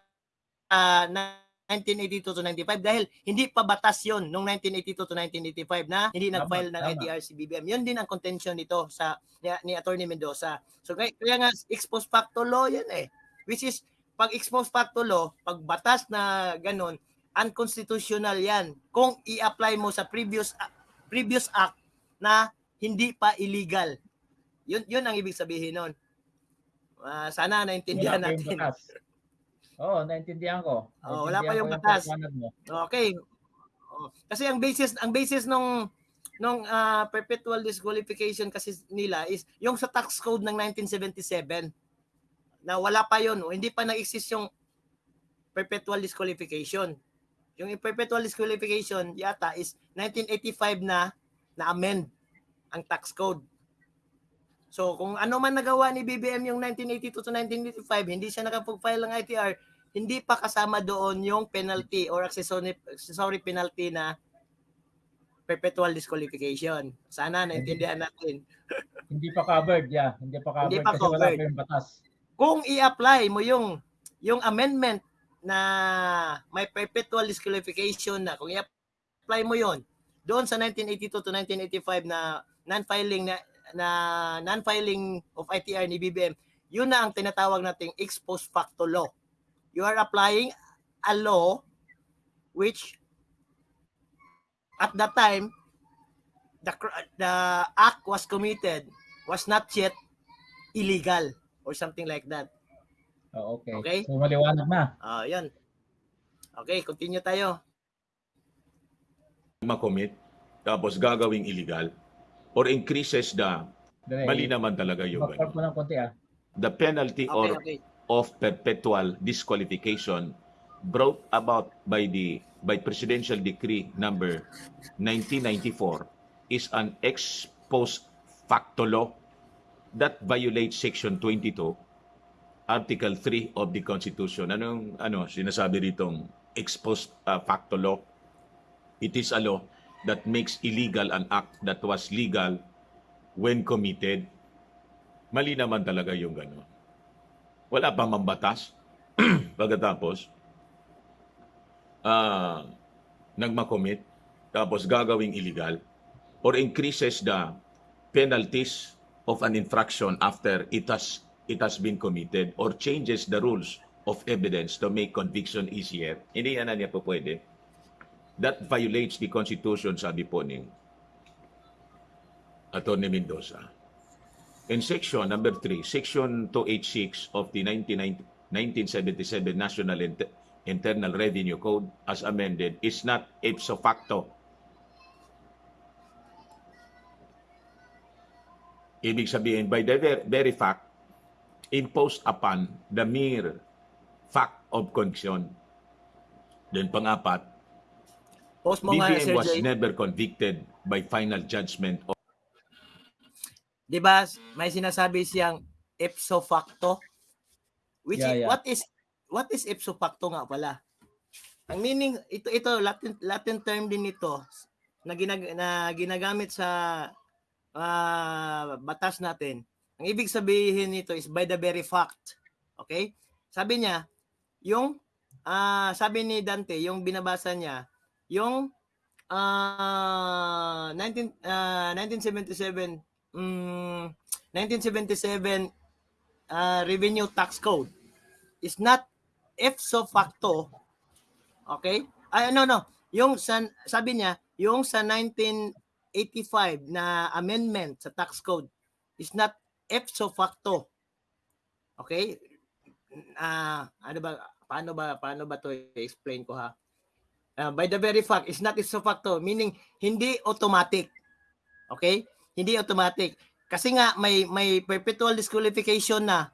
ah, 1982 to 95 dahil hindi pa batas yon noong 1982 to 1985 na hindi nag-file ng si BBM. Yun din ang contention nito sa ni, ni Attorney Mendoza. So kaya, kaya nga ex post facto law yan eh. Which is pag ex post facto law, pag batas na ganun, unconstitutional yan kung i-apply mo sa previous previous act na hindi pa illegal. Yun yun ang ibig sabihin nun. Ah, sana naintindihan yung natin. Oo, naintindihan ko. Oo, wala pa Naintindihan yung batas. Okay. Oh, Kasi ang basis ang basis nung nung ah, perpetual disqualification kasi nila is yung sa tax code ng 1977 na wala pa yon, hindi pa nag-exist yung perpetual disqualification. Yung perpetual disqualification yata is 1985 na na-amend ang tax code. So kung ano man nagawa ni BBM yung 1982 to 1985, hindi siya nakapag-file ng ITR, hindi pa kasama doon yung penalty or accessory, accessory penalty na perpetual disqualification. Sana naintindihan natin. Hindi pa covered, yeah. Hindi pa covered Hindi pa kasi wala covered. pa yung batas. Kung i-apply mo yung yung amendment na may perpetual disqualification na kung i-apply mo yon doon sa 1982 to 1985 na non-filing na, na non-filing of ITR ni BBM, yun na ang tinatawag nating ex post facto law. You are applying a law which at that time the the act was committed was not yet illegal or something like that. Oh, okay. Okay. So maliwanag na. Ah, yan. Okay, continue tayo. makomit tapos gagawing illegal or increases the mali naman talaga yung Backtrack mo ng konti ah. the penalty Okay, or okay. Of perpetual disqualification brought about by the by presidential decree number 1994 is an ex post facto law that violates section 22 article 3 of the constitution. Anong ano sinasabi ritong ex post uh, facto law? It is a law that makes illegal an act that was legal when committed. Mali naman talaga yung gano'n wala pa mambatas pagkatapos ah nagmakomit tapos gagawing illegal or increases the penalties of an infraction after it has it has been committed or changes the rules of evidence to make conviction easier. Hindi yan na niya po pwede. That violates the constitution sabi po ni Atty. Mendoza in section number 3, section 286 of the 1990 1977 National Inter- Internal Revenue Code as amended is not ipso facto. Ibig sabihin, by the ver- very fact, imposed upon the mere fact of conviction. Then pangapat, Post BBM was never convicted by final judgment of Di ba, may sinasabi siyang ipso facto? Which Yeah, is, yeah. what is what is ipso facto nga pala? Ang meaning ito ito Latin Latin term din ito na, ginag, na ginagamit sa ah, batas natin. Ang ibig sabihin nito is by the very fact. Okay? Sabi niya, yung ah, sabi ni Dante, yung binabasa niya, yung ah 19 ah, 1977 mm, 1977 ah, revenue tax code is not ipso facto okay ay no no yung sa, sabi niya yung sa 1985 na amendment sa tax code is not ipso facto okay ah ano ba paano ba paano ba to i-explain ko ha? Uh, by the very fact is not ipso facto, meaning hindi automatic. Okay? Hindi automatic. Kasi nga may may perpetual disqualification na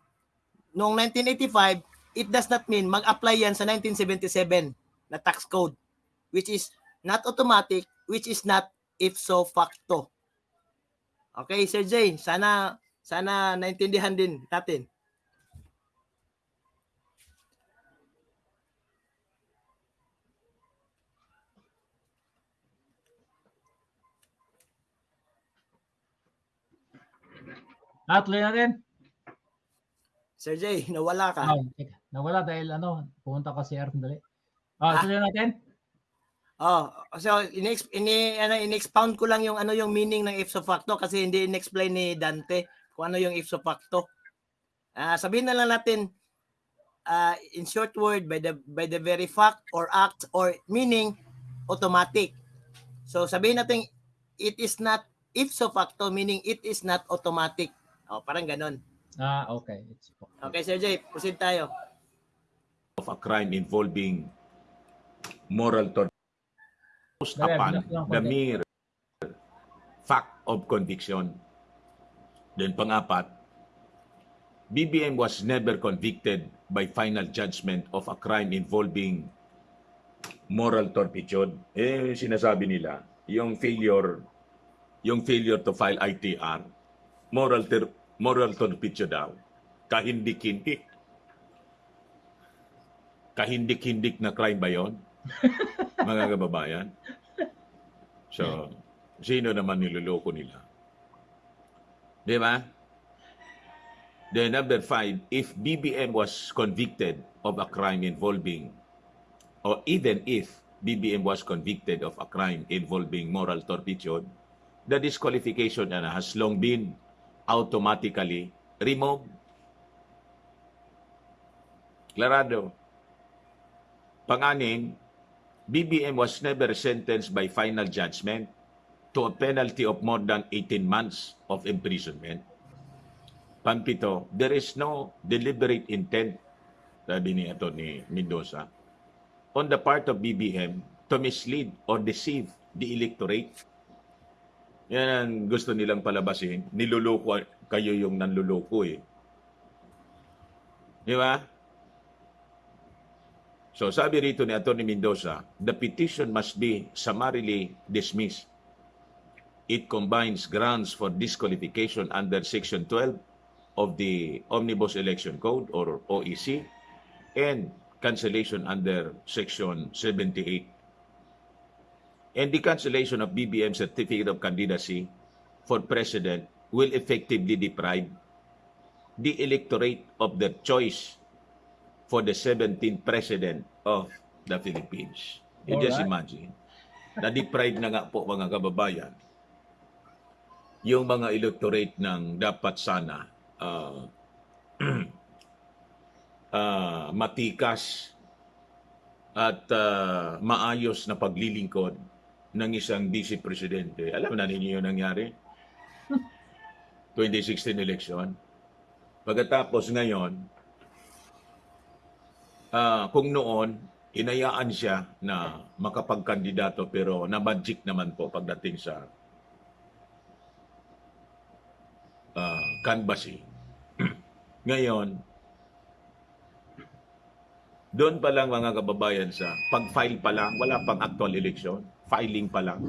noong 1985, it does not mean mag-apply yan sa 1977 na tax code which is not automatic, which is not ipso facto. Okay, Sir Jay, sana sana naintindihan din natin. Ah, tuloy natin. Sir Jay, nawala ka. Teka, nawala dahil ano, pumunta ka si CR sandali. Ah, Ah. tuloy natin. Oh, so ini ini ano in-expound ko lang yung ano yung meaning ng ipso facto kasi hindi in-explain ni Dante kung ano yung ipso facto. Ah, sabihin na lang natin ah, in short word by the by the very fact or act or meaning automatic. So sabihin natin it is not ipso facto meaning it is not automatic. Oh, parang ganon. Ah, okay. It's Okay, Sir Jay, proceed tayo. of a crime involving moral torture based upon the mere fact of conviction. Then pangapat, BBM was never convicted by final judgment of a crime involving moral turpitude. Eh, sinasabi nila, yung failure, yung failure to file ITR, moral, ter- moral turpitude daw, kahindik-hindik. Kahindik-hindik na crime ba yon? mga kababayan? So, sino naman niloloko nila? Di ba? Then number five, if BBM was convicted of a crime involving, or even if BBM was convicted of a crime involving moral turpitude, the disqualification has long been automatically removed. Clarado. Panganin, BBM was never sentenced by final judgment to a penalty of more than 18 months of imprisonment. Pampito, there is no deliberate intent, sabi ni Atty. Mendoza, on the part of BBM to mislead or deceive the electorate. Yan ang gusto nilang palabasin. Niluloko kayo yung nanluloko eh. Di ba? So sabi rito ni Atty. Mendoza, the petition must be summarily dismissed. It combines grounds for disqualification under Section 12 of the Omnibus Election Code or OEC and cancellation under Section 78. And the cancellation of BBM Certificate of Candidacy for President will effectively deprive the electorate of their choice for the 17th President of the Philippines. You just Alright. imagine, na-deprive na nga po mga kababayan yung mga electorate ng dapat sana ah, ah, matikas at ah, maayos na paglilingkod ng isang vice presidente. Alam na ninyo yung nangyari? 2016 election. Pagkatapos ngayon, ah, kung noon, inayaan siya na makapagkandidato pero nabadjik naman po pagdating sa uh, canvassing. Ngayon, doon pa lang mga kababayan sa pag-file pa lang, wala pang actual election, filing pa lang.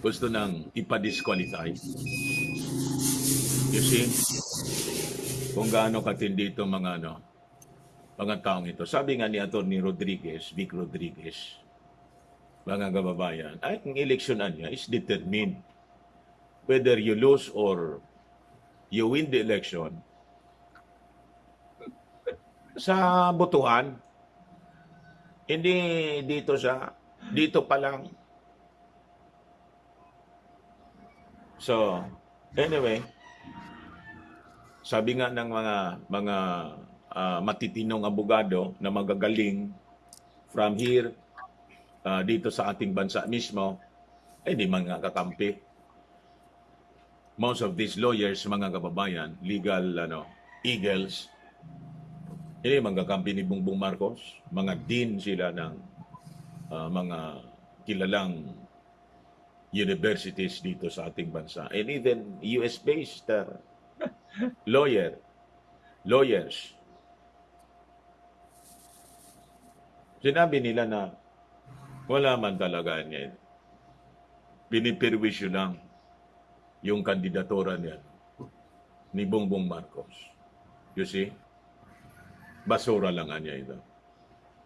Gusto nang ipa-disqualify. You see? Kung gaano katindi itong mga ano, mga taong ito. Sabi nga ni Atty. Rodriguez, Vic Rodriguez, mga kababayan, ay ang eleksyonan niya is determined whether you lose or you win the election sa botohan. Hindi dito sa dito pa lang. So, anyway, sabi nga ng mga mga ah, matitinong abogado na magagaling from here ah, dito sa ating bansa mismo, ay di mga kakampi most of these lawyers, mga kababayan, legal ano, eagles, Hindi, mga kampi ni Bongbong Marcos, mga dean sila ng ah, mga kilalang universities dito sa ating bansa. And even US-based uh, lawyer, lawyers. Sinabi nila na wala man talaga niya. Pinipirwisyo lang yung kandidatura niya ni Bongbong Marcos. You see? Basura lang niya ito.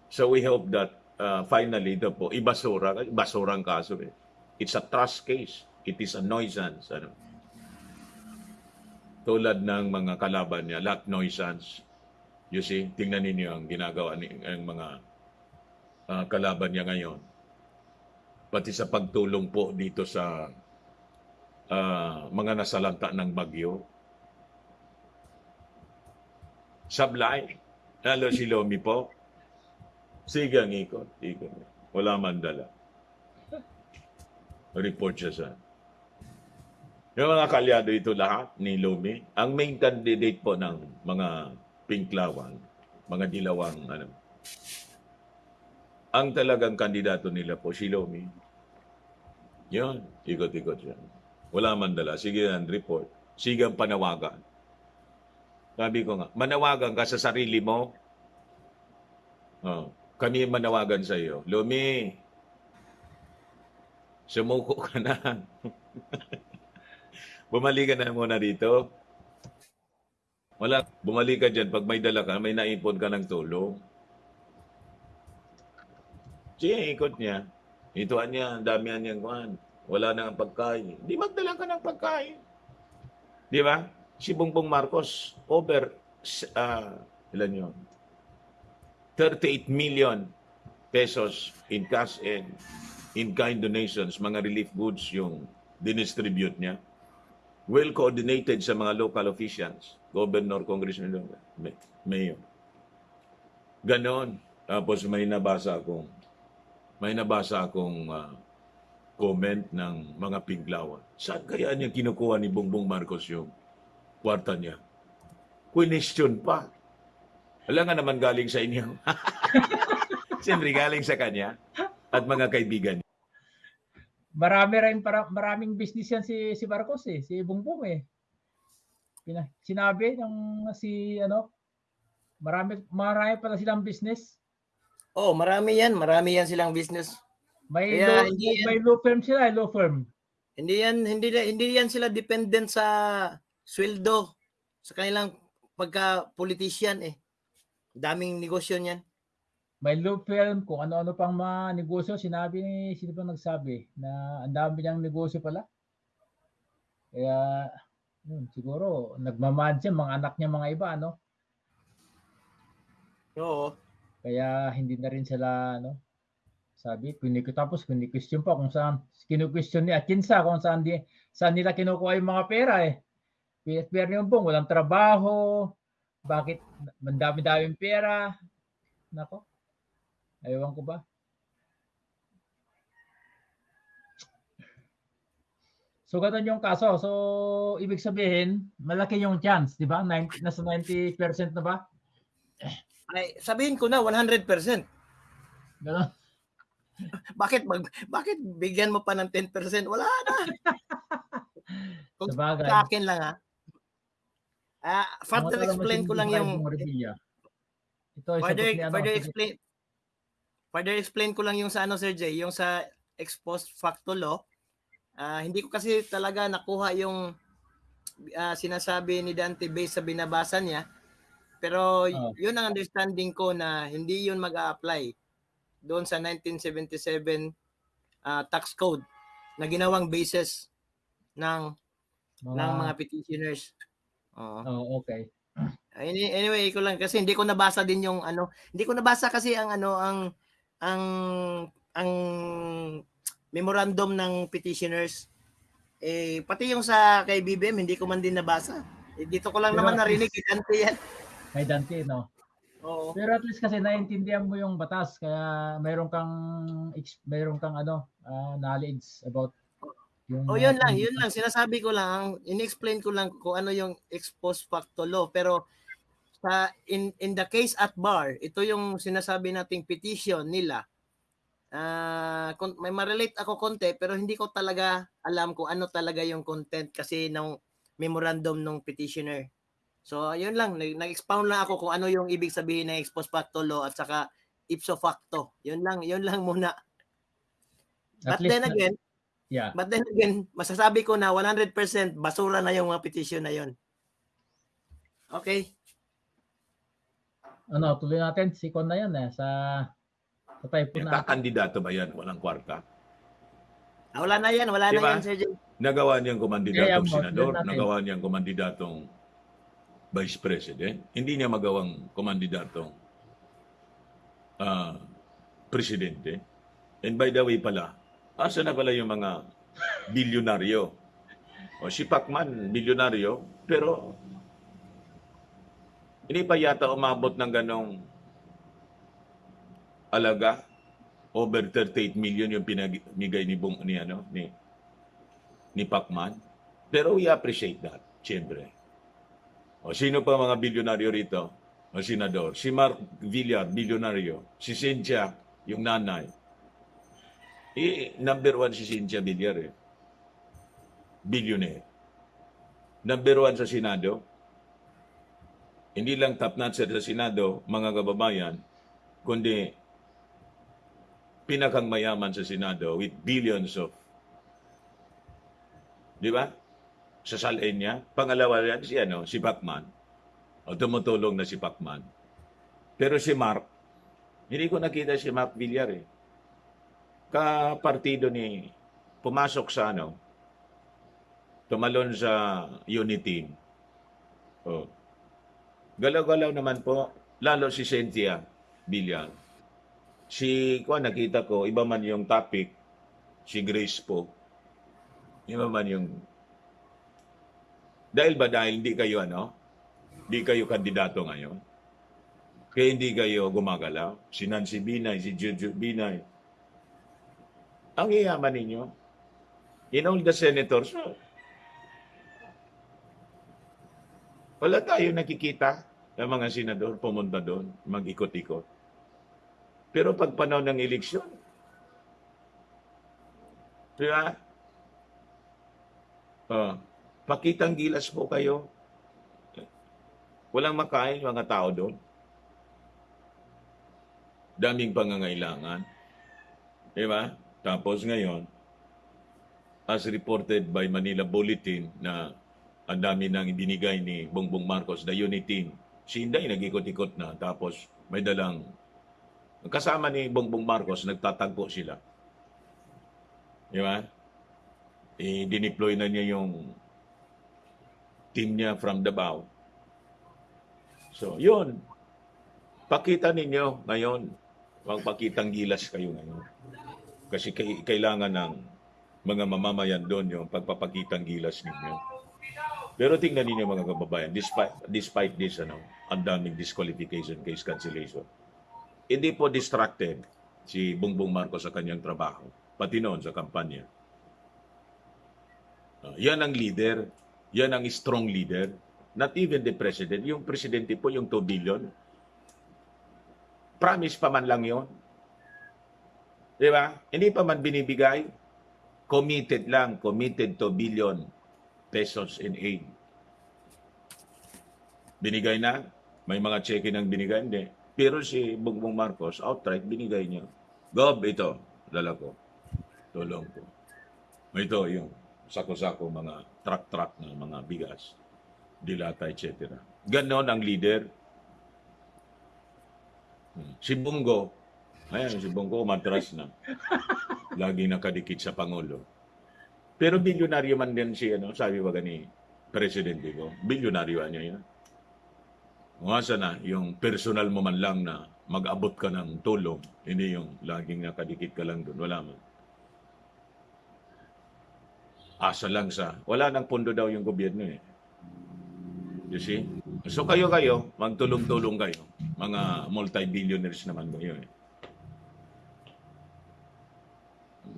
So we hope that uh, finally ito po, ibasura, basura ang kaso eh. It's a trust case. It is a nuisance. Ano? Tulad ng mga kalaban niya, lahat nuisance. You see, tingnan ninyo ang ginagawa ni ang mga uh, kalaban niya ngayon. Pati sa pagtulong po dito sa uh, mga nasalanta ng bagyo. Sablay. Lalo si Lomi po. Sige ang ikot. ikot. Wala man dala. Report siya sa yung mga kalyado ito lahat ni Lomi, ang main candidate po ng mga pinklawan, mga dilawang ano. Ang talagang kandidato nila po si Lomi. Yun, ikot-ikot siya. Wala man dala. Sige ang report. Sige ang panawagan. Sabi ko nga, manawagan ka sa sarili mo. Oh, kami manawagan sa iyo. Lomi, sumuko ka na. Bumalik ka na muna dito. Wala, bumalik ka dyan. Pag may dala ka, may naipon ka ng tulong. Sige, ikot niya. Ituan niya, ang damihan niyang kuhan. Wala na ang pagkain. Di magdala ka ng pagkain. Di ba? Si Bongbong Marcos, over, uh, ilan yun? 38 million pesos in cash and in-kind donations, mga relief goods yung dinistribute niya well coordinated sa mga local officials, governor, congressman, may, mayor. Ganon. Tapos may nabasa akong may nabasa akong uh, comment ng mga pinglawan. Saan kaya niya kinukuha ni Bongbong Marcos yung kwarta niya? Question pa. Wala nga naman galing sa inyo. Siyempre galing sa kanya at mga kaibigan. Marami rin para maraming business yan si si Marcos eh, si Bongbong eh. Pina, sinabi ng si ano, marami marami pala silang business. Oh, marami yan. Marami yan silang business. May Kaya law, hindi yan- may law firm sila, eh, law firm. Hindi yan hindi hindi yan sila dependent sa sweldo sa kanilang pagka politician eh. Daming negosyo niyan. May law firm kung ano-ano pang mga negosyo, sinabi ni sino ba nagsabi na ang dami niyang negosyo pala. Kaya yun, siguro nagmamahal siya mga anak niya mga iba ano. Oo. Kaya hindi na rin sila ano sabi, kinik tapos kini-question pa kung saan kinu-question ni Akinsa kung saan di saan nila kinukuha yung mga pera eh. PSPR yung bong, walang trabaho, bakit mandami-daming pera. Nako. Ewan ko ba. So ganun yung kaso. So ibig sabihin, malaki yung chance, di ba? 90, nasa 90% na ba? Ay, sabihin ko na 100%. Ganun. Bakit mag bakit bigyan mo pa ng 10%? Wala na. Kung Sabagay. sa akin lang ha. Ah, further explain ko lang yung. Ito ay further, further explain further explain ko lang yung sa ano Sir Jay, yung sa ex post facto law. Ah, hindi ko kasi talaga nakuha yung ah, sinasabi ni Dante based sa binabasa niya. Pero Oh. yun ang understanding ko na hindi yun mag-a-apply doon sa 1977 ah, tax code na ginawang basis ng mga, ng mga petitioners. Oo. Oh, okay. Any- Anyway, ko lang kasi hindi ko nabasa din yung ano, hindi ko nabasa kasi ang ano ang ang ang memorandum ng petitioners eh pati yung sa kay BBM hindi ko man din nabasa. Eh, dito ko lang Pero naman narinig kay Dante yan. Kay Dante, no? Oo. Pero at least kasi naiintindihan mo yung batas kaya mayroon kang mayroon kang ano, ah, knowledge about yung Oh, yun lang, yun lang sinasabi ko lang, in-explain ko lang kung ano yung ex post facto law pero sa in in the case at bar, ito yung sinasabi nating petition nila. Ah, kon- may ma-relate ako konti pero hindi ko talaga alam kung ano talaga yung content kasi ng memorandum ng petitioner. So, ayun lang, nag- nag-expound lang ako kung ano yung ibig sabihin ng ex post facto law at saka ipso facto. Yun lang, yun lang muna. At But least then again, yeah. but then again, masasabi ko na 100% basura na yung mga petition na yun. Okay. Ano, tuloy natin. Si na yan eh. Sa, sa type natin. Kakandidato ba yan? Walang kwarta. Ah, wala na yan, wala Diba? na yan, Sir Jay. Nagawa niyang kumandidatong mo, senador, natin. nagawa niyang kumandidatong vice president. Hindi niya magawang kumandidatong ah, presidente. And by the way pala, asa na pala yung mga bilyonaryo? O si Pacman, bilyonaryo, pero hindi pa yata umabot ng ganong alaga over 38 million yung pinamigay ni Bong ni ano ni ni Pacman. Pero we appreciate that, siyempre. O sino pa mga bilyonaryo rito? O senador. Si Mark Villar, bilyonaryo. Si Cynthia, yung nanay. Eh, number one si Cynthia Villar eh. Billionaire. Number one sa Senado. Hindi lang top notcher sa Senado, mga kababayan, kundi pinakang mayaman sa Senado with billions of Di ba? Sa salain niya. Pangalawa yan si, ano, si Pacman. O tumutulong na si Pacman. Pero si Mark, hindi ko nakita si Mark Villar eh. Kapartido ni, pumasok sa ano, tumalon sa unity. O. Galaw-galaw naman po, lalo si Cynthia Villar. Si, kuha nakita ko, iba man yung topic, si Grace po. Iba man yung... Dahil ba dahil hindi kayo ano? Hindi kayo kandidato ngayon? Kaya hindi kayo gumagalaw? Si Nancy Binay, si Juju Binay. Ang iyaman ninyo. In all the senators, oh, wala tayo nakikita ng mga senador pumunta doon, mag-ikot-ikot. Pero pag panahon ng eleksyon, di ba? Ah, pakitang gilas po kayo. Walang makain mga tao doon. Daming pangangailangan. Di ba? Tapos ngayon, as reported by Manila Bulletin na ang dami nang ibinigay ni Bongbong Marcos, the unit team, si Inday nag-ikot-ikot na. Tapos may dalang, kasama ni Bongbong Marcos, nagtatagpo sila. Di ba? i-deploy na niya yung team niya from Davao. So, yun. Pakita ninyo ngayon. Huwag pakitang gilas kayo ngayon. Kasi kailangan ng mga mamamayan doon yung pagpapakitang gilas ninyo. Pero tingnan ninyo mga kababayan, despite, despite this, ano, ang daming disqualification case cancellation. Hindi po distracted si Bongbong Marcos sa kanyang trabaho, pati noon sa kampanya. Uh, yan ang leader. Yan ang strong leader. Not even the president. Yung presidente po, yung 2 billion. Promise pa man lang yon. Di ba? Hindi pa man binibigay. Committed lang. Committed to billion pesos in aid. Binigay na. May mga cheque nang binigay. Hindi. Pero si Bongbong Marcos, outright, binigay niya. Gob, ito. Dala ko. Tulong ko. Ito, yung sako-sako, mga truck-truck ng mga bigas, dilata, etc. Ganon ang leader. Hmm. Si Bungo, ayan, si Bungo matras na. Lagi nakadikit sa Pangulo. Pero bilyonaryo man din si, ano, sabi ba gani, presidente ko, bilyonaryo niya yan. Umasa na, yung personal mo man lang na mag-abot ka ng tulong, hindi yung laging nakadikit ka lang doon. Wala man asa lang sa, wala nang pondo daw yung gobyerno eh. You see? So kayo-kayo, magtulong-tulong kayo. Mga multi-billionaires naman kayo eh.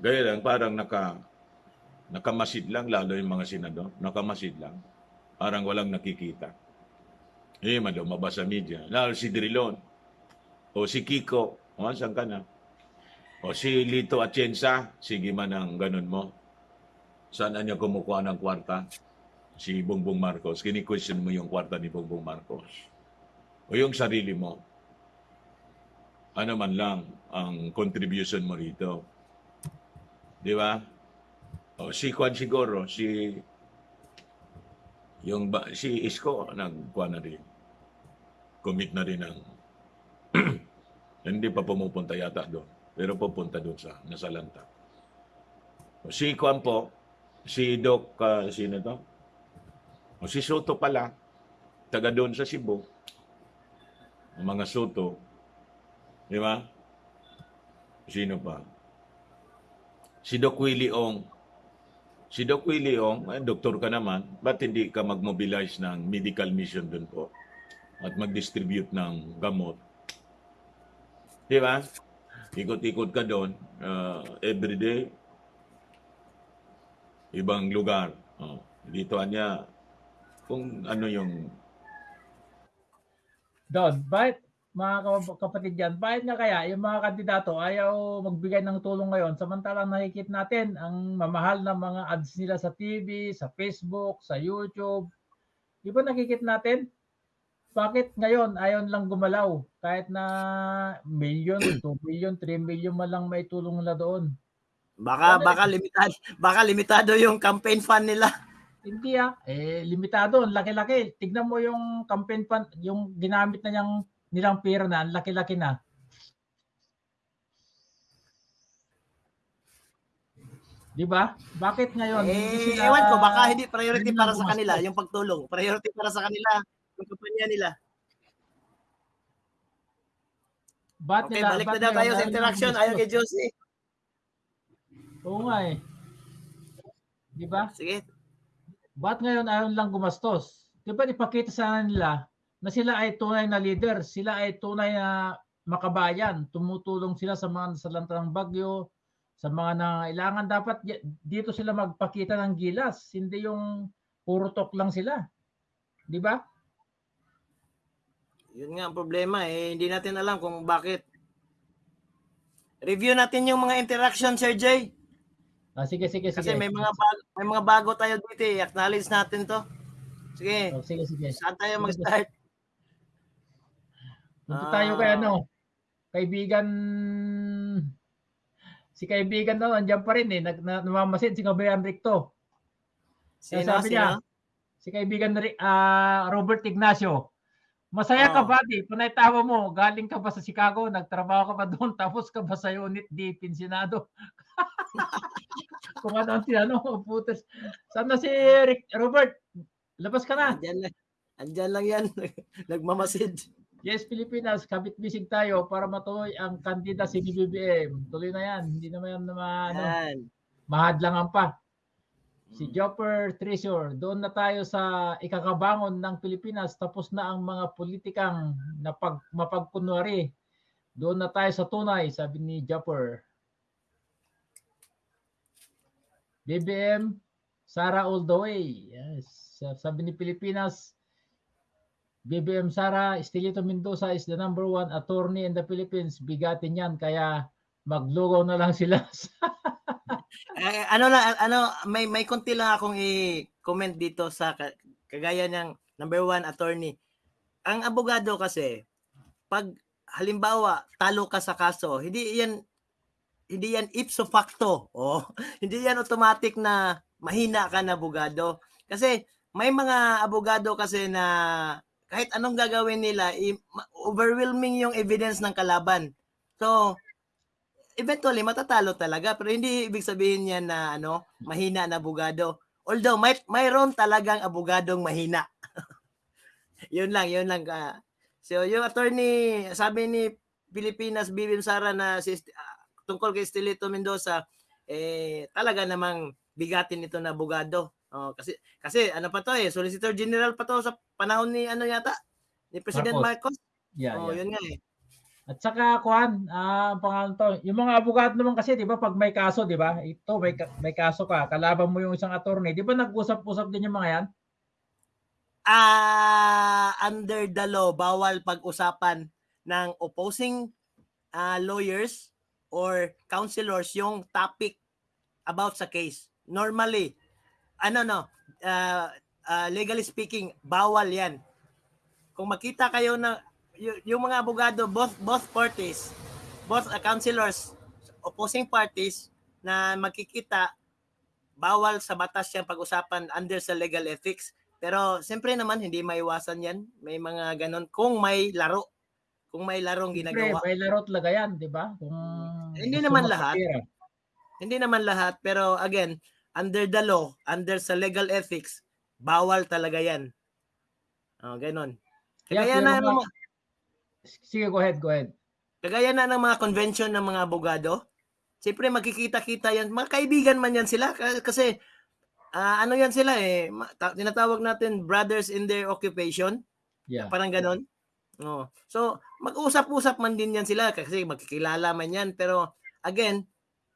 Gaya lang, parang naka, nakamasid lang, lalo yung mga senador, nakamasid lang. Parang walang nakikita. Eh, man lumabas sa media. Lalo si Drilon. O si Kiko. O, saan ka na? O si Lito Atienza. Sige man ang ganun mo. Saan niya kumukuha ng kwarta? Si Bongbong Marcos. Kini-question mo yung kwarta ni Bongbong Marcos. O yung sarili mo. Ano man lang ang contribution mo rito. Di ba? O si Juan siguro, si yung ba, si Isko nagkuha na rin. Commit na rin ng hindi pa pumupunta yata doon. Pero pupunta doon sa nasalanta. O si Juan po, si Doc, ah, sino to? O si Soto pala, taga doon sa Cebu. Ang mga Soto. Di ba? Sino pa? Si Doc Willie Ong. Si Doc Willie Ong, eh, doktor ka naman, ba't hindi ka mag-mobilize ng medical mission doon po? At mag-distribute ng gamot. Di ba? Ikot-ikot ka doon, uh, everyday, ibang lugar. Oh, dito niya, kung ano yung Don, bakit mga kap- kapatid yan, bakit nga kaya yung mga kandidato ayaw magbigay ng tulong ngayon samantalang nakikita natin ang mamahal na mga ads nila sa TV, sa Facebook, sa YouTube. Di ba nakikita natin? Bakit ngayon ayaw lang gumalaw kahit na million, 2 million, 3 million man lang may tulong nila doon. Baka Ano baka limitado, baka limitado yung campaign fund nila. Hindi ah, eh limitado, laki-laki. Tignan mo yung campaign fund, yung ginamit na niyang nilang pera na, ang laki-laki na. Di ba? Bakit ngayon? Eh, hindi sila- ewan ko, baka hindi priority hindi para sa kanila yung pagtulong. Priority para sa kanila yung kampanya nila. Ba't Okay, nila, balik ba't na daw tayo sa interaction. Ayaw kay? Josie. Oo nga eh. Di ba? Sige. Ba't ngayon ayaw lang gumastos? Di ba ipakita sa nila na sila ay tunay na leader, sila ay tunay na makabayan, tumutulong sila sa mga nasalanta ng bagyo, sa mga nangailangan. Dapat dito sila magpakita ng gilas, hindi yung puro talk lang sila. Di ba? Yun nga ang problema eh. Hindi natin alam kung bakit. Review natin yung mga interaction, Sir Jay. Ah, sige, sige, sige. Kasi may mga bago, may mga bago tayo dito eh. Acknowledge natin to. Sige. Oh, sige, sige. Saan tayo mag-start? Punta tayo kay Ah. ano, kaibigan, si kaibigan na, andyan pa rin eh, nag, na, namamasid si Kabayan Ricto. Sino, sabi niya, sino? si kaibigan ah, Robert Ignacio. Masaya ka Oo. ba, di? Panay tawa mo, galing ka ba sa Chicago, nagtrabaho ka ba doon, tapos ka ba sa unit di pensionado? Kung ano ang tinanong, putas. Saan na si Rick, Robert? Labas ka na. Andyan lang. Andyan lang yan. Nagmamasid. Yes, Pilipinas, kabit bisig tayo para matuloy ang kandida si BBM. Tuloy na yan. Hindi naman yan na ma- ano, Yan. mahadlangan pa. Si Jopper Treasure, doon na tayo sa ikakabangon ng Pilipinas. Tapos na ang mga politikang napag, mapagkunwari. Doon na tayo sa tunay, sabi ni Jopper. BBM, Sara all the way. Yes. Sabi ni Pilipinas, BBM Sara, Estelito Mendoza is the number one attorney in the Philippines. Bigatin yan, kaya maglugaw na lang sila. Eh, ano na ano may may konti lang akong i-comment dito sa ka- kagaya ng number one attorney. Ang abogado kasi pag halimbawa talo ka sa kaso, hindi yan hindi yan ipso facto. Oh, hindi yan automatic na mahina ka na abogado. Kasi may mga abogado kasi na kahit anong gagawin nila, overwhelming yung evidence ng kalaban. So, eventually matatalo talaga. Pero hindi ibig sabihin niya na ano mahina na abogado. Although may mayroon talagang abogadong mahina. Yun lang yun lang ka so yung attorney sabi ni Pilipinas Bibim Sara na si ah, tungkol kay Estelito Mendoza eh talaga namang bigatin ito na abogado oh, kasi kasi ano pa to eh solicitor general pa to sa panahon ni ano yata ni President Marcos, yeah, oh yeah. yun nga eh At saka kuan, ah, ang pangalan to, yung mga abogado naman kasi 'di ba pag may kaso, 'di ba? Ito may may kaso ka, kalaban mo yung isang attorney, 'di ba nag-usap-usap din yung mga 'yan? ah under the law, bawal pag-usapan ng opposing ah, lawyers or counselors yung topic about sa case. Normally, ano no, ah, ah, legally speaking, bawal yan. Kung makita kayo na y- yung mga abogado, both both parties, both uh, counselors, opposing parties na magkikita, bawal sa batas yan pag-usapan under sa legal ethics. Pero siyempre naman, hindi maiwasan yan. May mga ganon. Kung may laro. Kung may larong Siyempre, ginagawa. may laro talaga yan, di ba? Kung Hindi naman lahat. Hindi naman lahat. Pero again, under the law, under sa legal ethics, bawal talaga yan. Oh. Yeah, Kagaya pero na, ng mga- Sige, go ahead, go ahead. kagaya na ng mga convention ng mga abogado, siyempre magkikita-kita yan. Mga kaibigan man yan sila. Kasi, ah, ano yan sila eh, tinatawag natin brothers in their occupation. Yeah. Parang ganon. Oh. So, mag-usap-usap man din yan sila kasi magkikilala man yan. Pero, again,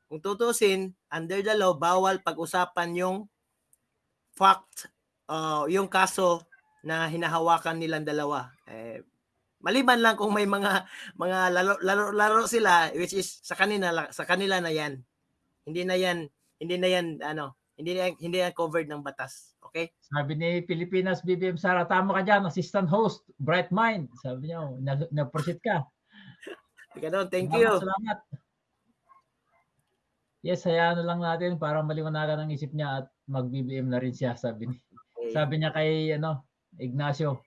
kung tutusin, under the law, bawal pag-usapan yung fact, uh, yung kaso na hinahawakan nilang dalawa. Eh, maliban lang kung may mga mga laro, laro, laro sila which is sa kanila la- sa kanila na yan. Hindi na yan hindi na yan ano, hindi na, hindi yan covered ng batas. Okay? Sabi ni Pilipinas BBM Sara, tama ka dyan, assistant host, bright mind. Sabi niya, oh, nag- nag-proceed ka. Ganun, thank Salamat, you. Salamat. Yes, hayaan na lang natin para maliwanagan ang isip niya at mag-BBM na rin siya, sabi ni. Sabi niya kay ano, Ignacio.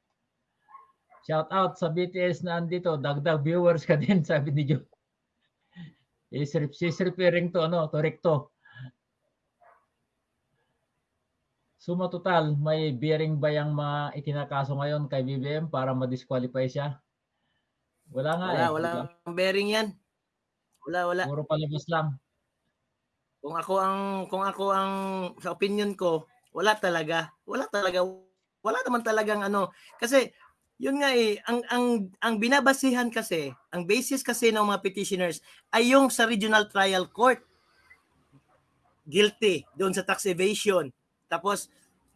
Shout out sa BTS na andito, dagdag viewers ka din, sabi ni Joe. Is she's referring to ano, to Recto. Suma total, may bearing ba yung mga itinakaso ngayon kay BBM para ma-disqualify siya? Wala nga Wala, eh. wala ang bearing yan. Wala, wala. Puro palabas lang. Kung ako ang kung ako ang sa opinion ko, wala talaga. Wala talaga. Wala naman talagang ano kasi yun nga eh ang ang ang binabasihan kasi, ang basis kasi ng mga petitioners ay yung sa regional trial court. Guilty doon sa tax evasion. Tapos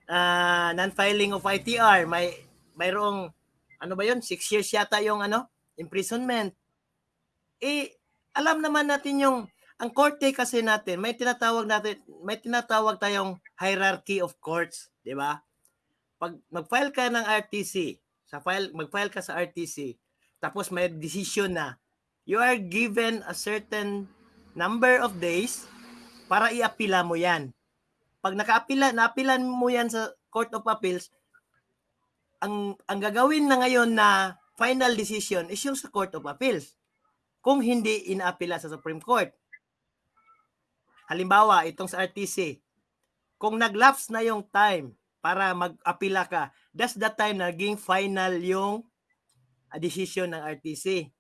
ah, non-filing of ITR, may mayroong ano ba yun? Six years yata yung ano, imprisonment. Eh, alam naman natin yung ang korte kasi natin, may tinatawag natin, may tinatawag tayong hierarchy of courts, 'di ba? Pag mag-file ka ng RTC, sa file mag-file ka sa RTC, tapos may decision na you are given a certain number of days para iapila mo 'yan. Pag nakaapila, naapilan mo 'yan sa Court of Appeals, ang ang gagawin na ngayon na final decision is yung sa Court of Appeals. Kung hindi inaapila sa Supreme Court. Halimbawa, itong sa RTC, kung nag-lapse na yung time para mag-apila ka, that's the time na naging final yung ah, decision ng RTC.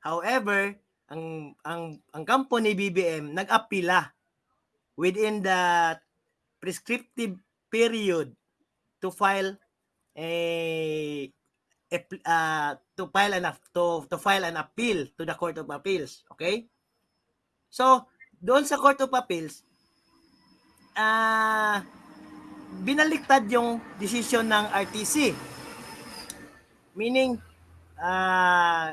However, ang ang ang kampo ni BBM nag-apila within the prescriptive period to file a, a uh, to file an to to file an appeal to the Court of Appeals, okay? So, doon sa Court of Appeals, ah binaliktad yung decision ng RTC. Meaning, ah,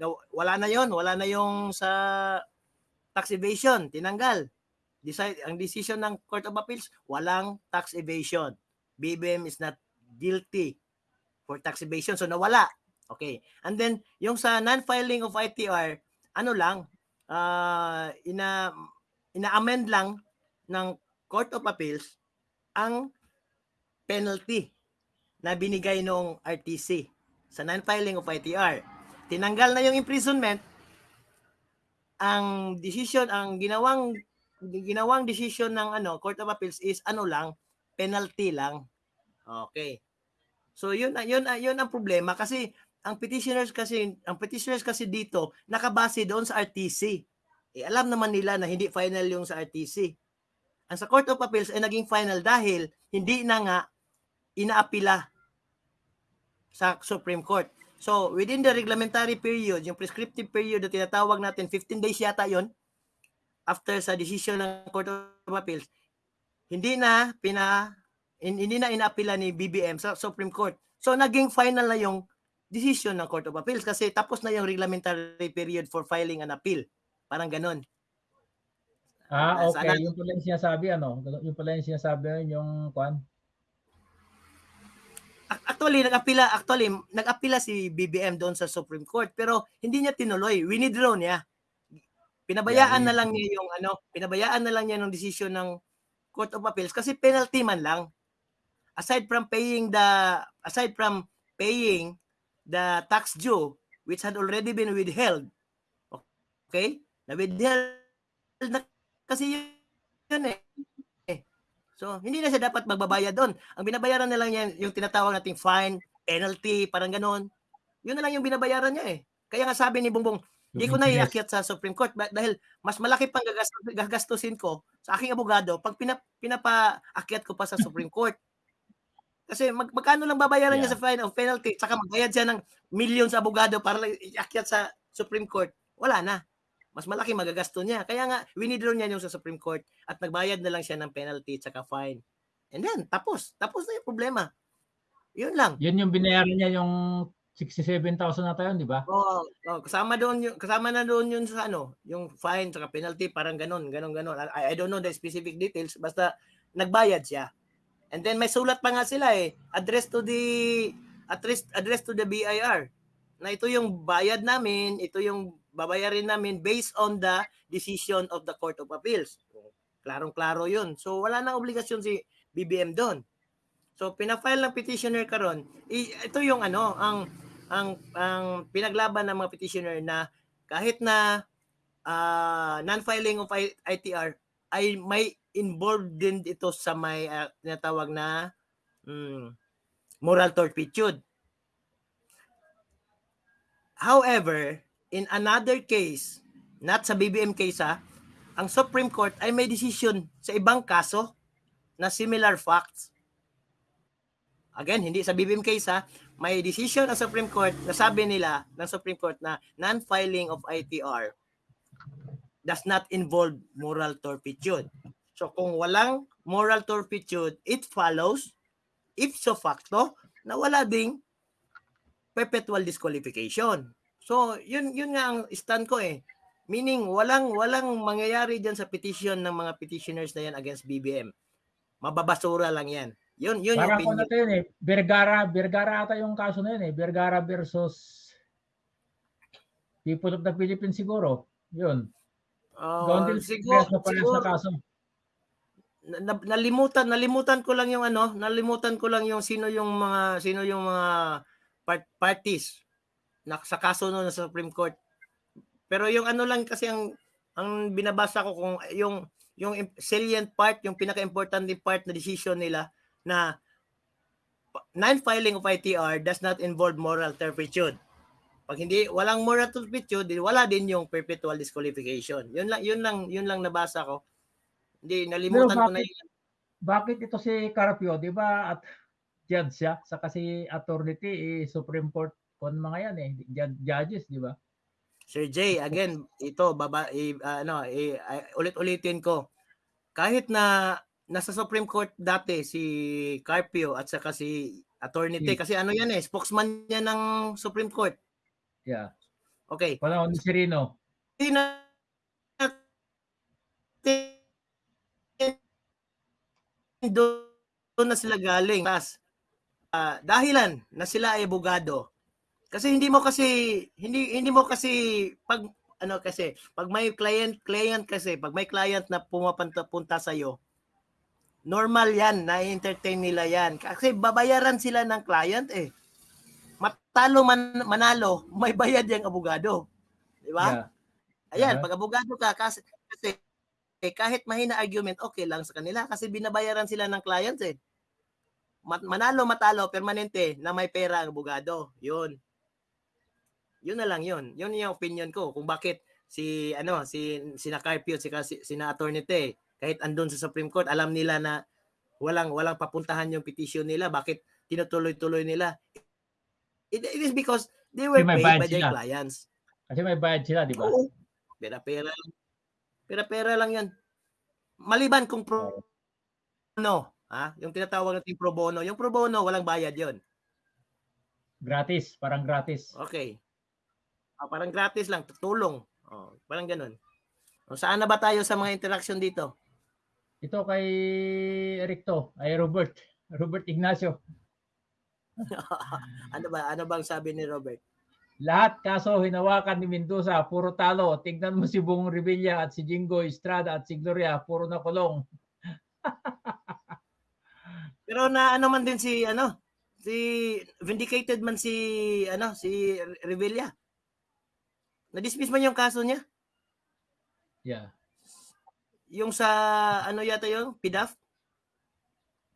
gaw- wala na yon wala na yung sa tax evasion, tinanggal. Decide, ang decision ng Court of Appeals, walang tax evasion. BBM is not guilty for tax evasion. So, nawala. Okay. And then, yung sa non-filing of ITR, ano lang, ah ina ina-amend lang ng Court of Appeals ang penalty na binigay nung RTC sa non-filing of ITR. Tinanggal na yung imprisonment. Ang decision, ang ginawang ginawang decision ng ano Court of Appeals is ano lang, penalty lang. Okay. So yun yun yun ang problema kasi ang petitioners kasi ang petitioners kasi dito nakabase doon sa RTC. Eh, alam naman nila na hindi final yung sa RTC. Ang sa Court of Appeals ay naging final dahil hindi na nga inaapila sa Supreme Court. So, within the reglementary period, yung prescriptive period na tinatawag natin, 15 days yata yon after sa decision ng Court of Appeals, hindi na pina hin- hindi na inaapila ni BBM sa Supreme Court. So naging final na yung decision ng Court of Appeals kasi tapos na yung reglementary period for filing an appeal. Parang ganun. Ah, okay. sana- Yung pala yung sinasabi, ano? Yung pala yung sinasabi, yung kwan. Ac- Actually, nag-apila, actually, nag-apila si BBM doon sa Supreme Court pero hindi niya tinuloy. Winidraw niya. Pinabayaan Yeah, na lang niya yung ano, pinabayaan na lang niya ng desisyon ng Court of Appeals kasi penalty man lang. Aside from paying the aside from paying the tax due which had already been withheld. Okay? Na withheld na kasi yun, eh. So, hindi na siya dapat magbabayad doon. Ang binabayaran na lang niya yung tinatawag nating fine, penalty, parang ganon. Yun na lang yung binabayaran niya eh. Kaya nga sabi ni Bongbong, hindi ko na iakyat sa Supreme Court dahil mas malaki pang gagastusin ko sa aking abogado pag pinap, pinapaakyat ko pa sa Supreme Court. Kasi mag, magkano lang babayaran niya Yeah. sa fine of penalty saka magbayad siya ng million sa abogado para iakyat sa Supreme Court. Wala na. Mas malaki magagasto niya. Kaya nga, winidraw niya yung sa Supreme Court at nagbayad na lang siya ng penalty at saka fine. And then, tapos. Tapos na yung problema. Yun lang. Yun yung binayaran niya yung 67,000 na tayo, di ba? Oh, oh, kasama doon yung kasama na doon yun sa ano, yung fine saka penalty parang ganon, ganon ganon. I, I don't know the specific details basta nagbayad siya. And then may sulat pa nga sila eh, address to the address address to the BIR. Na ito yung bayad namin, ito yung babayarin namin based on the decision of the Court of Appeals. Klarong-klaro yun. So wala nang obligasyon si BBM doon. So pina-file ng petitioner karon. Ito yung ano, ang ang ang pinaglaban ng mga petitioner na kahit na ah, non-filing of ITR ay may involved din ito sa may ah, tinatawag na mm, moral turpitude. However, in another case, not sa BBM case ha, ang Supreme Court ay may decision sa ibang kaso na similar facts. Again, hindi sa BBM case ha, may decision ang Supreme Court na sabi nila ng Supreme Court na non-filing of ITR does not involve moral turpitude. So kung walang moral turpitude, it follows ipso facto na wala ding perpetual disqualification. So yun yun nga ang stand ko eh. Meaning walang walang mangyayari diyan sa petition ng mga petitioners na yan against BBM. Mababasura lang yan. Yun yun yung Parang kung opinion. ano yun eh, Vergara, Vergara ata yung kaso na yun eh, Vergara versus People of the Philippines siguro. Yun. Oh, Doon din siguro, siguro, parehas siguro kaso. Na- na- nalimutan nalimutan ko lang yung ano, nalimutan ko lang yung sino yung mga sino yung mga part, parties na sa kaso no sa Supreme Court. Pero yung ano lang kasi ang ang binabasa ko kung yung yung salient part, yung pinaka-importante part na decision nila na non-filing of ITR does not involve moral turpitude. Pag hindi walang moral turpitude, wala din yung perpetual disqualification. Yun lang yun lang yun lang nabasa ko. Hindi nalimutan ko na bakit- yun. Bakit ito si Carpio, di ba? At judge siya, saka si attorney eh, Supreme Court kon mga yan eh, jud- judges, di ba? Sir Jay, again, ito baba i, ano, i, i- ulit-ulitin ko. Kahit na nasa Supreme Court dati si Carpio at saka si Attorney T Si- kasi ano yan eh, spokesman niya ng Supreme Court. Yeah. Okay. Panahon ni Serino. Na doon na sila galing. Tas, ah, dahilan na sila ay abogado. Kasi hindi mo kasi hindi hindi mo kasi pag ano kasi pag may client client kasi pag may client na pumapunta punta sa iyo normal yan na entertain nila yan kasi babayaran sila ng client eh matalo man manalo may bayad yung abogado di ba Yeah. Ayan, Aha. pag abogado ka, kasi, kasi eh, kahit mahina argument, okay lang sa kanila kasi binabayaran sila ng clients eh. Mat- manalo, matalo, permanente na may pera ang abogado. Yun. Yun na lang yun. Yun yung opinion ko kung bakit si ano si sina Carpio si si sina Attorney Te kahit andun sa Supreme Court alam nila na walang walang papuntahan yung petition nila bakit tinutuloy-tuloy nila it, it is because they were paid by their sila. clients Kasi may bayad sila, di ba? Oo. Pera-pera lang. Pera-pera lang yan. Maliban kung pro, ano, Ha? Yung tinatawag natin pro bono. Yung pro bono, walang bayad yon. Gratis, parang gratis. Okay. Ah, parang gratis lang, tutulong. Oh, parang ganun. O, saan na ba tayo sa mga interaction dito? Ito kay Ericto, ay Robert. Robert Ignacio. ano ba? Ano bang sabi ni Robert? Lahat kaso hinawakan ni Mendoza, puro talo. Tignan mo si Bong Revilla at si Jingo Estrada at si Gloria, puro na kulong. Pero na ano man din si ano, si vindicated man si ano, si Revilla. Na-dismiss man yung kaso niya. Yeah. Yung sa ano yata yung PDAF?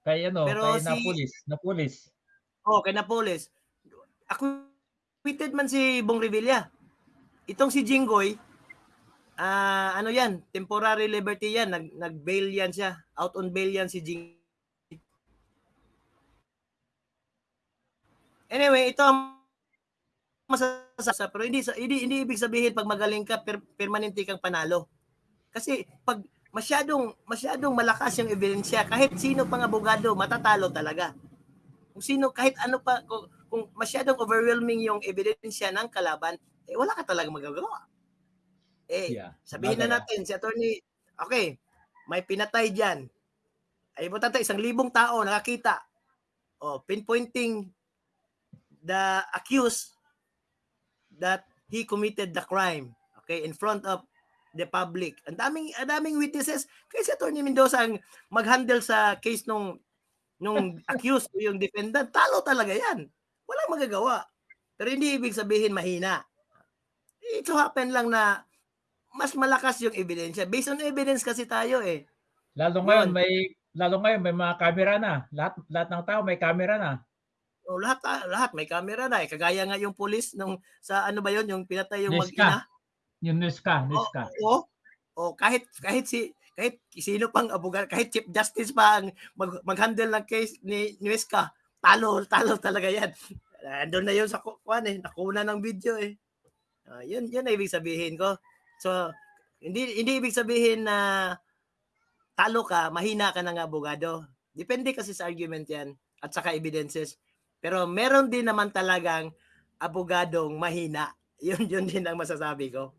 Kay ano, Pero kay si- Napolis, Napolis. Oh, kay Napoles. Acquitted man si Bong Revilla. Itong si Jinggoy, ah ano yan, temporary liberty yan, nag nag-bail yan siya. Out on bail yan si Jing. Anyway, ito ang masasasa pero hindi hindi hindi ibig sabihin pag magaling ka per, permanente kang panalo. Kasi pag masyadong masyadong malakas yung ebidensya, kahit sino pang abogado matatalo talaga kung sino kahit ano pa kung, kung masyadong overwhelming yung ebidensya ng kalaban, eh wala ka talaga magagawa. Eh, Yeah. sabihin na Bagay, ah. natin si attorney, okay, may pinatay diyan. Ay mo tatay isang libong tao nakakita. Oh, pinpointing the accused that he committed the crime. Okay, in front of the public. Ang daming ang daming witnesses. Kaya si attorney Mendoza ang mag-handle sa case nung nung accused o yung defendant, talo talaga yan. Walang magagawa. Pero hindi ibig sabihin mahina. It so happen lang na mas malakas yung ebidensya. Based on evidence kasi tayo eh. Lalo ngayon Yun. may lalo ngayon may mga camera na. Lahat lahat ng tao may camera na. O, lahat ah, lahat may camera na eh. Kagaya nga yung pulis nung sa ano ba yon yung pinatay yung mag-ina. Yung news ka, news ka. Oo. O kahit kahit si kahit sino pang abogado, kahit Chief Justice pa ang mag, mag-handle ng case ni Nuesca, talo, talo talaga yan. Andun na yun sa ku- kuwan eh, nakuna ng video eh. Ah, yun, yun ang ibig sabihin ko. So, hindi hindi ibig sabihin na talo ka, mahina ka ng abogado. Depende kasi sa argument yan at saka evidences. Pero meron din naman talagang abogadong mahina. Yun, yun din ang masasabi ko.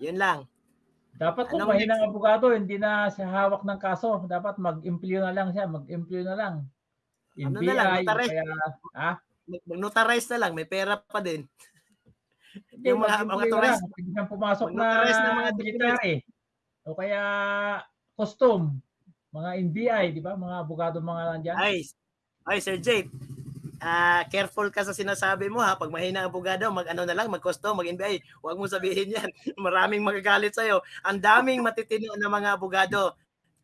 Yun lang. Dapat kung Anong mahinang abogado, hindi na siya hawak ng kaso. Dapat mag-implyo na lang siya, mag-implyo na lang. Ano NBI, na lang, o notarized. kaya, Mag- Mag-notarize na lang, may pera pa din. hindi, Yung mga- mga na tourist-. Pwede siyang pumasok na ng mga military. O kaya, custom. Mga NBI, di ba? Mga abogado mga nandyan. Ay, ay Sir Jake, ah careful ka sa sinasabi mo ha. Pag mahina ang abogado, mag-ano na lang, mag-custom, mag-NBI. Huwag mo sabihin yan. Maraming magagalit sa'yo. Ang daming matitino na mga abogado.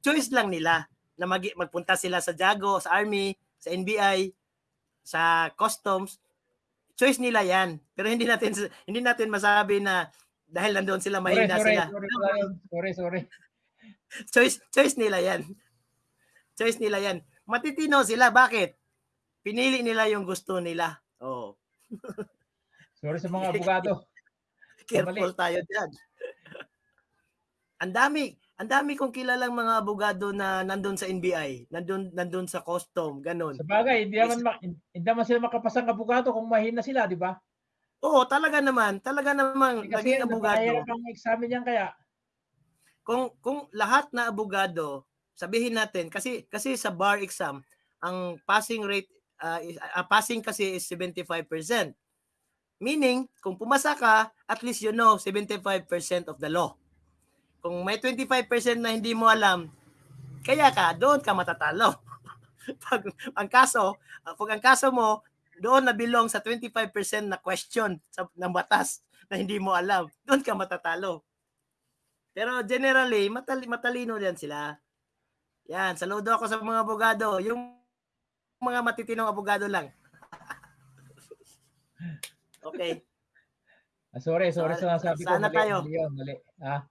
Choice lang nila na mag magpunta sila sa Jago, sa Army, sa NBI, sa Customs. Choice nila yan. Pero hindi natin hindi natin masabi na dahil nandoon sila mahina sorry, sila. sorry, sorry, sorry. choice choice nila 'yan. Choice nila 'yan. Matitino sila bakit? Pinili nila yung gusto nila. Oh, Sorry sa mga abogado. careful tayo diyan. Ang dami, ang dami kong kilalang mga abogado na nandun sa NBI, nandun nandun sa custom, ganun. Sa bagay, hindi naman, ma- hindi naman sila makapasang abogado kung mahina sila, di ba? Oo, talaga naman, talaga namang Kasi naging abogado. napakahirap ang examen yan kaya. kung kung lahat na abogado, sabihin natin kasi kasi sa bar exam, ang passing rate uh, is- uh, passing kasi is 75%. Meaning, kung pumasa ka, at least you know 75% of the law. Kung may 25% na hindi mo alam, kaya ka, doon ka matatalo. pag ang kaso, pag ang kaso mo, doon na belong sa 25% na question sa, ng batas na hindi mo alam, doon ka matatalo. Pero generally, matali, matalino din sila. Yan, saludo ako sa mga abogado. Yung mga matitinong abogado lang. okay. Ah, sorry, sorry Sa- sa nasabi ko. sana Mali, tayo. mali yun, mali. Ah.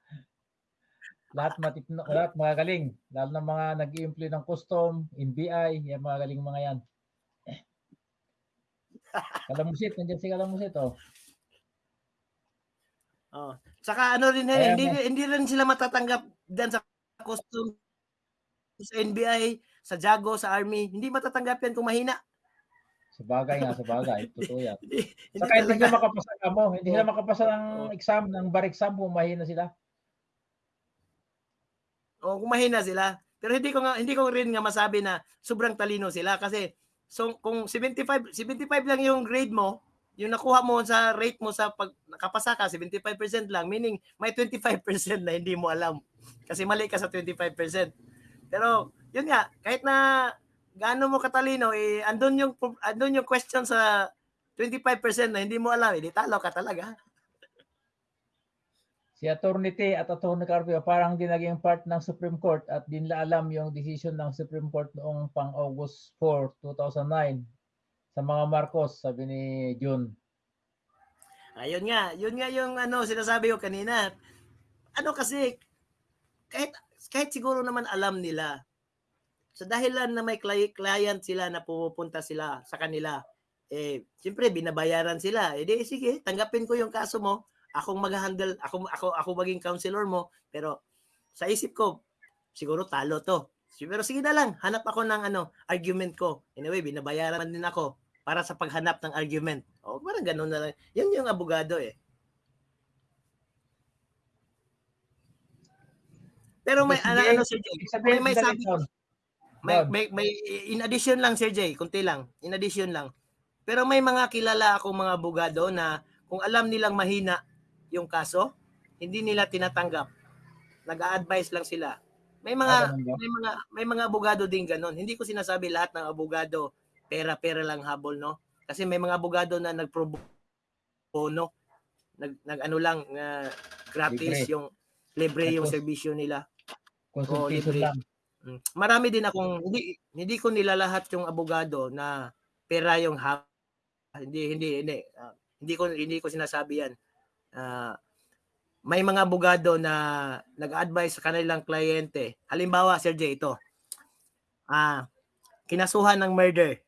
Lahat matitino, lahat magagaling. Lalo ng mga nag i ng custom, NBI, yan mga galing mga yan. Kalamusit, nandiyan si Kalamusit, oh. Oh. Saka ano rin, Kaya hindi, mo- hindi rin sila matatanggap dyan sa custom sa NBI, sa Jago, sa Army, hindi matatanggap yan kung mahina. Sa bagay nga, sa bagay. Totoo yan. Hindi, hindi Saka hindi talaga. sila makapasa ka mo. Hindi sila makapasa ng Oo. exam, ng bar exam kung mahina sila. O kung mahina sila. Pero hindi ko nga hindi ko rin nga masabi na sobrang talino sila kasi so kung 75 75 lang yung grade mo, yung nakuha mo sa rate mo sa pag nakapasa ka 75% lang, meaning may 25% na hindi mo alam. Kasi mali ka sa 25%. Pero yun nga, kahit na gaano mo katalino, eh andun yung andun yung question sa 25% na hindi mo alam, eh di talo ka talaga. Si Attorney T at Attorney Carpio parang di naging part ng Supreme Court at di nila alam yung decision ng Supreme Court noong pang August 4, 2009 sa mga Marcos, sabi ni June. Ayun nga, yun nga yung ano sinasabi ko kanina. Ano kasi kahit kahit siguro naman alam nila sa dahilan na may cli- client sila na pupunta sila sa kanila, eh siyempre binabayaran sila. Eh di sige, tanggapin ko yung kaso mo. Akong mag-handle, ako ako ako maging counselor mo, pero sa isip ko siguro talo to. Pero sige na lang, hanap ako ng ano, argument ko. Anyway, binabayaran din ako para sa paghanap ng argument. O parang ganun na lang. Yan yung abogado eh. Pero may ano, ano Sir Jay, may, may sabi down. may, may, may in addition lang Sir Jay, kunti lang. In addition lang. Pero may mga kilala akong mga abogado na kung alam nilang mahina yung kaso, hindi nila tinatanggap. Nag-a-advise lang sila. May Ah, mga ba? may mga may mga abogado din ganun. Hindi ko sinasabi lahat ng abogado pera-pera lang habol, no? Kasi may mga abogado na nagpro bono. Nag, nag ano lang uh, gratis Libre. yung libre yung serbisyo nila. Consultation libre. lang. Mm. Marami din akong hindi hindi ko nilalahat yung abogado na pera yung ha hindi hindi hindi Ah, hindi ko hindi ko sinasabi yan. Ah, may mga abogado na nag-advise sa kanilang kliyente. Halimbawa, Sir J, ito. Ah, kinasuhan ng murder.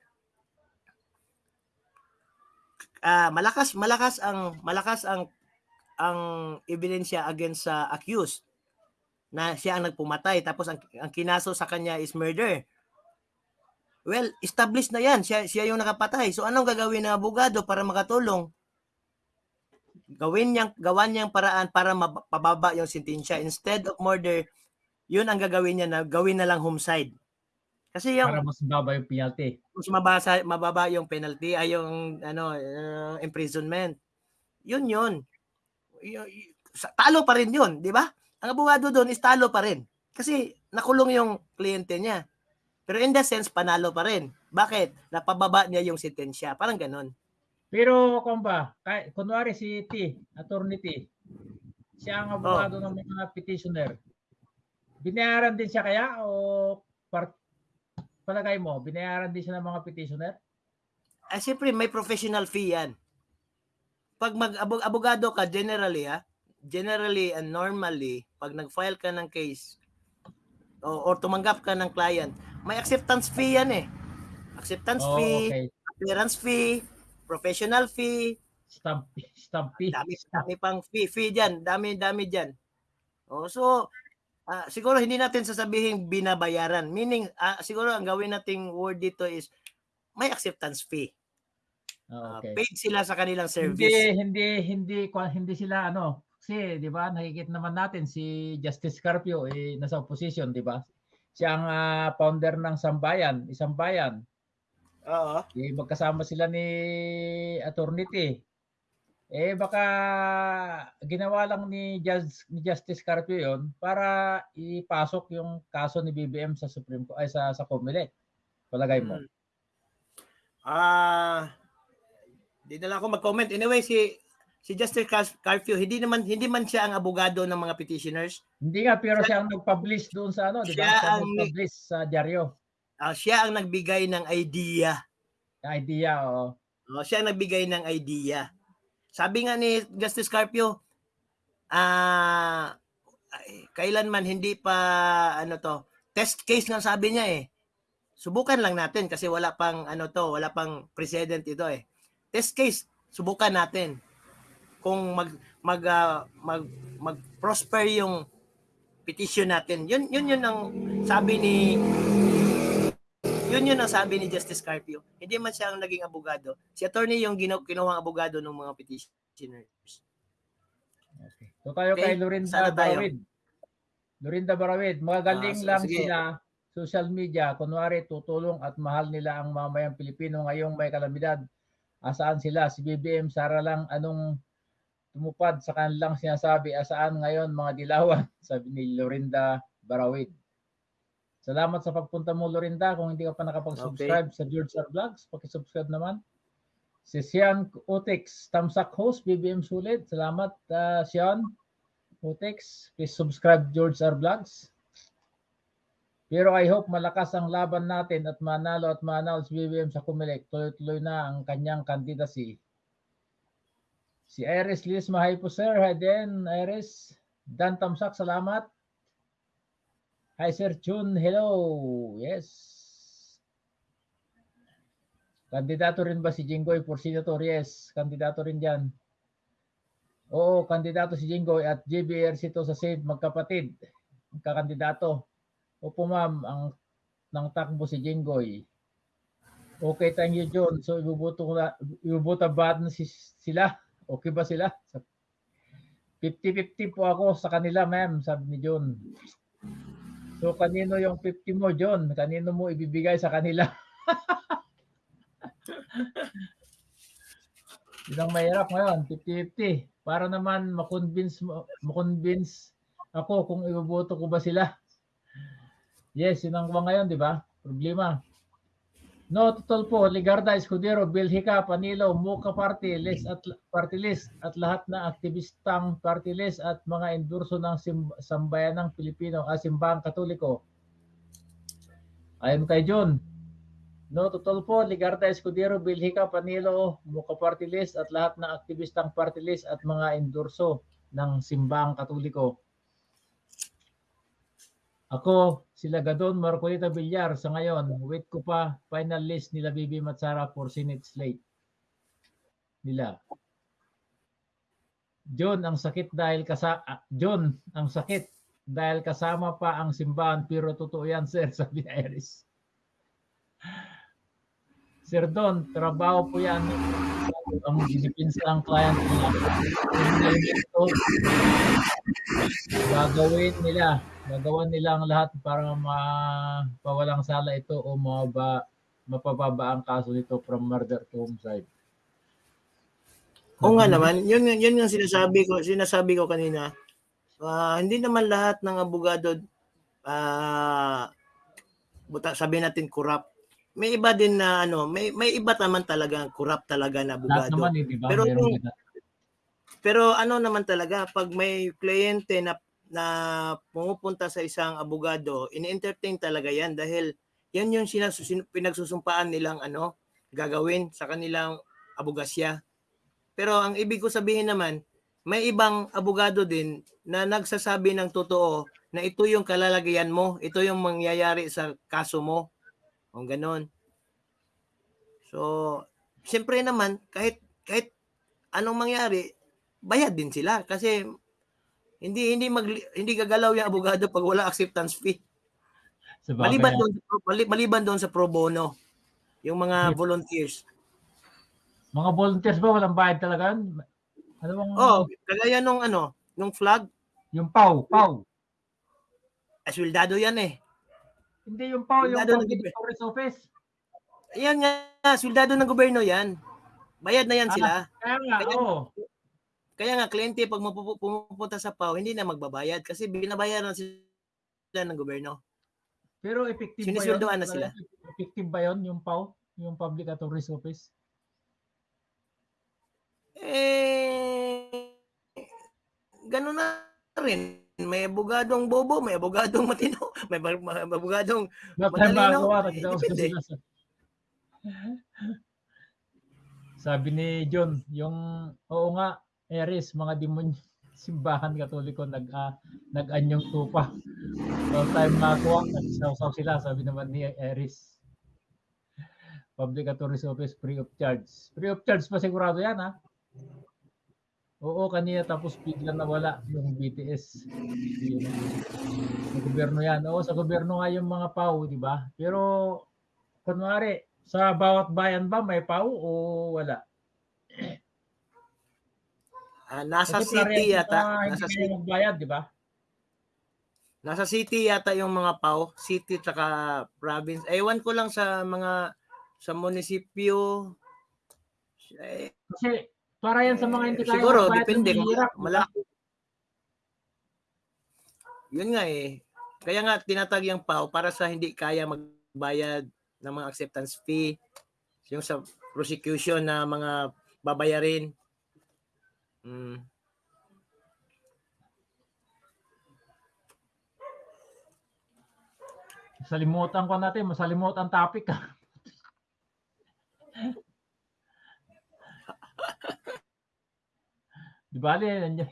Ah, malakas malakas ang malakas ang ang ebidensya against sa accused na siya ang nagpumatay tapos ang, ang kinaso sa kanya is murder. Well, established na yan. Siya, siya yung nakapatay. So anong gagawin ng abogado para makatulong? Gawin niyang, gawan niyang paraan para mapababa yung sentensya. Instead of murder, yun ang gagawin niya na gawin na lang homicide. Kasi yung Para mas baba yung penalty. mas mabasa, mababa yung penalty ay yung ano uh, imprisonment. Yun yun. Talo pa rin yun, di ba? Ang abogado doon is talo pa rin. Kasi nakulong yung kliyente niya. Pero in the sense, panalo pa rin. Bakit? Napababa niya yung sentensya. Parang ganun. Pero kung ba, kay, kunwari si T, Attorney T, siya ang abogado ng mga petitioner. Binayaran din siya kaya o par, palagay mo, binayaran din siya ng mga petitioner? Ah, siyempre, may professional fee yan. Pag mag-abogado ka, generally, ah, generally and normally, pag nag-file ka ng case, o, or tumanggap ka ng client, may acceptance fee yan eh. Acceptance Oh, fee, okay. appearance fee, professional fee, Stamp, stamp fee. dami, dami pang fee, fee dyan, dami, dami dyan. Oh, so, ah, siguro hindi natin sasabihin binabayaran. Meaning, ah, siguro ang gawin nating word dito is may acceptance fee. Oh, okay. paid sila sa kanilang Hindi, service. hindi, hindi, kwa- hindi sila ano, kasi 'di ba, nakikita naman natin si Justice Carpio eh nasa opposition, 'di ba? Siya ang ah, founder ng Sambayan, isang bayan. Oo. Eh, magkasama sila ni Attorney. Eh baka ginawa lang ni, Judge, ni Justice Carpio 'yon para ipasok yung kaso ni BBM sa Supreme Court ay sa sa COMELEC. Palagay mo. Mm. Ah, di na lang ako mag-comment. Anyway, si si Justice Car- Carpio, hindi naman hindi man siya ang abogado ng mga petitioners. Hindi nga pero siya ang nag-publish doon sa ano, 'di ba? Siya Siya ang nag-publish sa dyaryo. Ah, siya ang nagbigay ng idea. idea o Oh, siya ang nagbigay ng idea. Sabi nga ni Justice Carpio, ah ay, kailanman hindi pa ano to, test case nga sabi niya eh. Subukan lang natin kasi wala pang ano to, wala pang precedent ito eh. Test case, subukan natin. Kung mag mag ah, mag, mag prosper yung petition natin. Yun yun yun ang sabi ni Yun yun ang sabi ni Justice Carpio. Hindi man siya ang naging abogado. Si attorney yung gino, kinuhang abogado ng mga petitioners. Okay. So tayo Okay, kay Lorinda. Barawid. Lorinda Barawid, magagaling Ah, so- lang sige. sila social media, kunwari tutulong at mahal nila ang mamayang Pilipino ngayong may kalamidad. Asaan sila? Si BBM, Sara lang anong tumupad sa kanilang sinasabi, asaan ngayon mga dilawan? Sabi ni Lorinda Barawid. Salamat sa pagpunta mo Lorinda. Kung hindi ka pa nakapag-subscribe sa George R. Vlogs, pakisubscribe naman. Si Sian Otex, Tamsak Host, BBM Sulit. Salamat, uh, Sian Otex. Please subscribe George R. Vlogs. Pero I hope malakas ang laban natin at manalo at manalo si BBM sa Kumilik. Tuloy-tuloy na ang kanyang candidacy. Si Iris Liz Mahay po sir. Hi din, Iris. Dan Tamsak, salamat. Hi Sir Chun, hello. Yes. Kandidato rin ba si Jinggoy for senator? Yes, kandidato rin dyan. Oo, kandidato si Jinggoy at JBRC to sa SAVE magkapatid. Kakandidato. Opo ma'am, ang ng takbo si Jinggoy. Okay, thank you John. So ibubuto ko na, ibubuta ba na si, sila? Okay ba sila? 50-50 po ako sa kanila ma'am, sabi ni John. So kanino yung 50 mo John? Kanino mo ibibigay sa kanila? Yun ang mahirap ngayon, 50-50. Para naman makonvince, makonvince ako kung iboboto ko ba sila. Yes, yun ang ngayon, di ba? Problema. No, total po, Ligarda, Escudero, Bilhika, Panilo, Muka Party list at party list at lahat na aktivistang party list at mga endorso ng sim, sambayanang Pilipino, ah, simbahang Katoliko. Ayon kay John, No, total po, Ligarda Escudero, Bilhika, Panilo, Muka Party List at lahat ng aktivistang party list at mga endorso ng simbang katoliko. Ako, sila Gadon, Marcolita Villar sa ngayon, wait ko pa final list nila Bibi Matsara for Senate slate nila. John, ang sakit dahil kasa ah, John, ang sakit dahil kasama pa ang simbahan pero totoo yan sir, sabi ni Iris. Sir Don, trabaho po yan. Ang dinipinsa ng client nila. Ito, gagawin nila. Gagawan nila ang lahat para mapawalang sala ito o mababa, mapababa ang kaso nito from murder to homicide. Oo nga naman, yun, yun yung sinasabi ko, sinasabi ko kanina. Ah, hindi naman lahat ng abogado ah buta sabi natin corrupt. May iba din na ano, may may iba naman talaga corrupt talaga na abogado. naman eh, di ba? Pero na- Pero ano naman talaga, pag may kliyente na na pumupunta sa isang abogado, ini-entertain talaga yan dahil yan yung sinas, sin- pinagsusumpaan nilang ano, gagawin sa kanilang abogasya. Pero ang ibig ko sabihin naman, may ibang abogado din na nagsasabi ng totoo na ito yung kalalagayan mo, ito yung mangyayari sa kaso mo. O ganon. So, siyempre naman, kahit kahit anong mangyari, bayad din sila kasi hindi hindi mag hindi gagalaw yung abogado pag wala acceptance fee. bagay Maliban doon mali- maliban doon sa pro bono, yung mga Yes. volunteers. Mga volunteers ba walang bayad talaga? Ano bang Oh, kagaya nung ano, nung flag, yung PAW, PAW. aswildado yan eh. Hindi yung PAW, yung nag- Service Office. Ayan nga, aswildado ng gobyerno yan. Bayad na yan Ah, sila. Kaya nga, Kaya- oo. Kaya nga, kliyente pag mapupu- pumupunta sa PAW, hindi na magbabayad kasi binabayaran sila ng gobyerno. Pero effective ba yun? Na sila. Effective ba yun, yung PAW? Yung Public Authorities Office? Eh, ganun na rin. May abogadong bobo, may abogadong matino, may, abogadong Wala tayong Madali, no? magagawa. Nakita ko depende. Sabi ni John, yung oo nga, Eris, mga demonyo, simbahan katoliko nag uh, nag-anyong tupa. So time nakakuha, nagsasaw sila, sabi naman ni Eris. Public Authorities Office free of charge. Free of charge pa sigurado yan ha. Oo, kanina tapos bigla nawala yung BTS. Sa gobyerno yan. Oo, sa gobyerno nga yung mga PAW, di ba? Pero kunwari, sa bawat bayan ba may PAW o wala? Ah, nasa Kasi city yata. hindi Nasa city, magbayad, di ba? nasa city yata yung mga PAW. City tsaka province. Ewan ko lang sa mga sa munisipyo. Eh, Kasi para yan sa mga hindi kaya siguro, depende. malaki. Yun nga eh. Kaya nga tinatag yung PAW para sa hindi kaya magbayad ng mga acceptance fee. Yung sa prosecution na mga babayarin. Mm. Salimutan ko natin, masalimutan topic. Di ba, Ali? Nandiyan.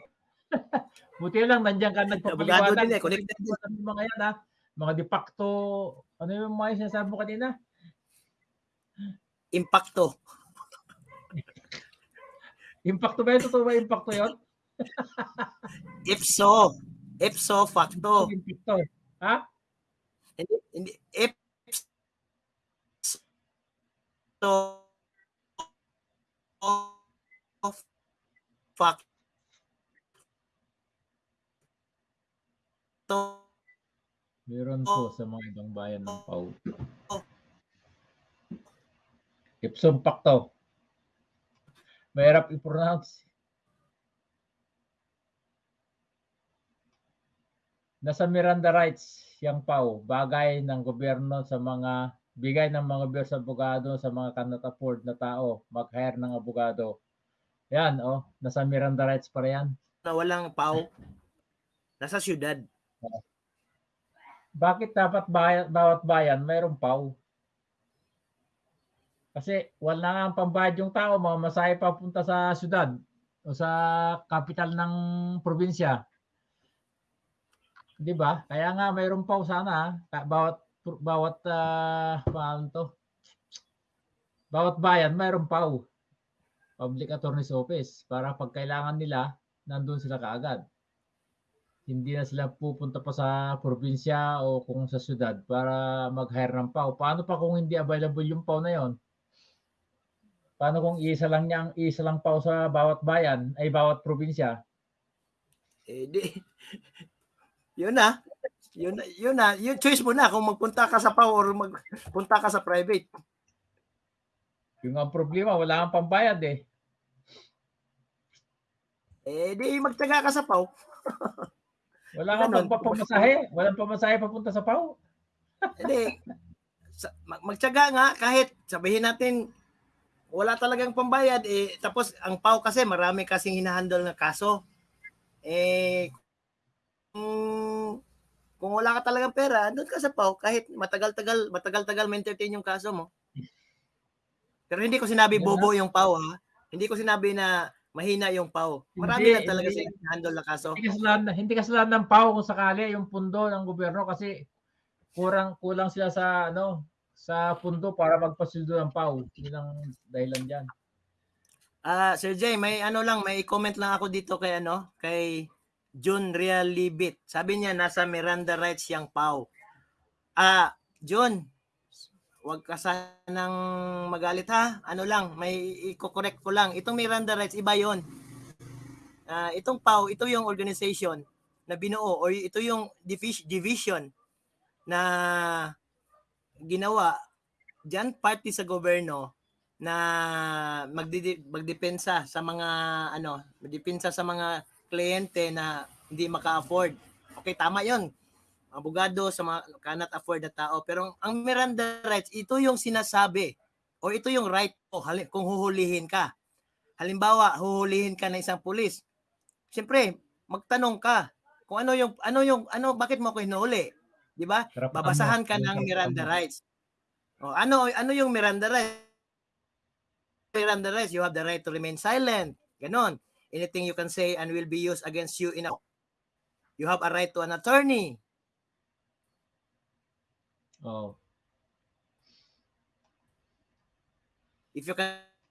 Buti lang, nandiyan ka Abogado nagpapaliwanag. din eh. Connected din. Mga yan, ha? Mga de facto, ano yung mga sinasabi mo kanina? Impacto. Impacto ba yun? Totoo ba impacto yun? Ipso. Ipso facto. Impacto. Ha? Hindi, hindi. Ipso facto. Meron po sa mga ibang bayan ng Pau. Ipsum Pacto. Mahirap i-pronounce. Nasa Miranda rights yung Pau, bagay ng gobyerno sa mga bigay ng mga gobyerno sa abogado sa mga cannot afford na tao, mag-hire ng abogado. Yan, oh, nasa Miranda rights pa yan. na walang pau. Nasa syudad. Bakit dapat bayan, bawat bayan mayroong PAW? Kasi wala nga ang pambayad yung tao, mamasahe papunta sa syudad o sa capital ng probinsya. 'Di ba? Kaya nga mayroong PAW sana, ah. Ka- bawat bawat ah, paano to? Bawat bayan mayroong PAW. Public Attorney's Office para pag kailangan nila, nandun sila kaagad hindi na sila pupunta pa sa probinsya o kung sa syudad para mag-hire ng PAW. Paano pa kung hindi available yung PAW na yon? Paano kung isa lang niya ang isa lang PAW sa bawat bayan ay bawat probinsya? Eh di. Yun na. Yun, yun na. Yung choice mo na kung magpunta ka sa PAW or magpunta ka sa private. Yung ang problema, wala kang pambayad eh. Eh di magtaga ka sa PAW. Wala kang Ganon. magpapamasahe. Walang pamasahe papunta sa PAW. Hindi. Mag, magtyaga nga kahit sabihin natin wala talagang pambayad eh tapos ang PAW kasi marami kasing hinahandle na kaso. Eh kung, kung wala ka talagang pera, doon ka sa PAW kahit matagal-tagal matagal-tagal ma-entertain yung kaso mo. Pero hindi ko sinabi bobo yung PAW ha. Hindi ko sinabi na mahina yung PAW. Marami Hindi, lang talaga hindi. sa handle na kaso. Hindi kasalanan, hindi kasalanan ng PAW kung sakali yung pundo ng gobyerno kasi kurang kulang sila sa ano sa pundo para magpasildo ng PAW. Yun ang dahilan diyan. Ah, Sir Jay, may ano lang, may comment lang ako dito kay ano, kay Jun Real Libit. Sabi niya nasa Miranda rights yang Pau. Ah, Jun, wag ka sanang magalit ha. Ano lang, may i-correct ko lang. Itong Miranda rights iba 'yon. Ah, itong Pau, ito yung organization na binuo or ito yung divis- division na ginawa diyan party sa gobyerno na magdi magdepensa sa mga ano, magdepensa sa mga kliyente na hindi maka-afford. Okay, tama 'yon. Abogado sa mga cannot afford na tao. Pero ang Miranda rights, ito yung sinasabi o ito yung right mo hali- kung huhulihin ka. Halimbawa, huhulihin ka ng isang pulis. Siyempre, magtanong ka kung ano yung ano yung ano bakit mo ako hinuhuli? 'Di ba? Babasahan ka ng Miranda rights. O, ano ano yung Miranda rights? Miranda rights, you have the right to remain silent. Ganon. Anything you can say and will be used against you in a You have a right to an attorney. Oh. If you cannot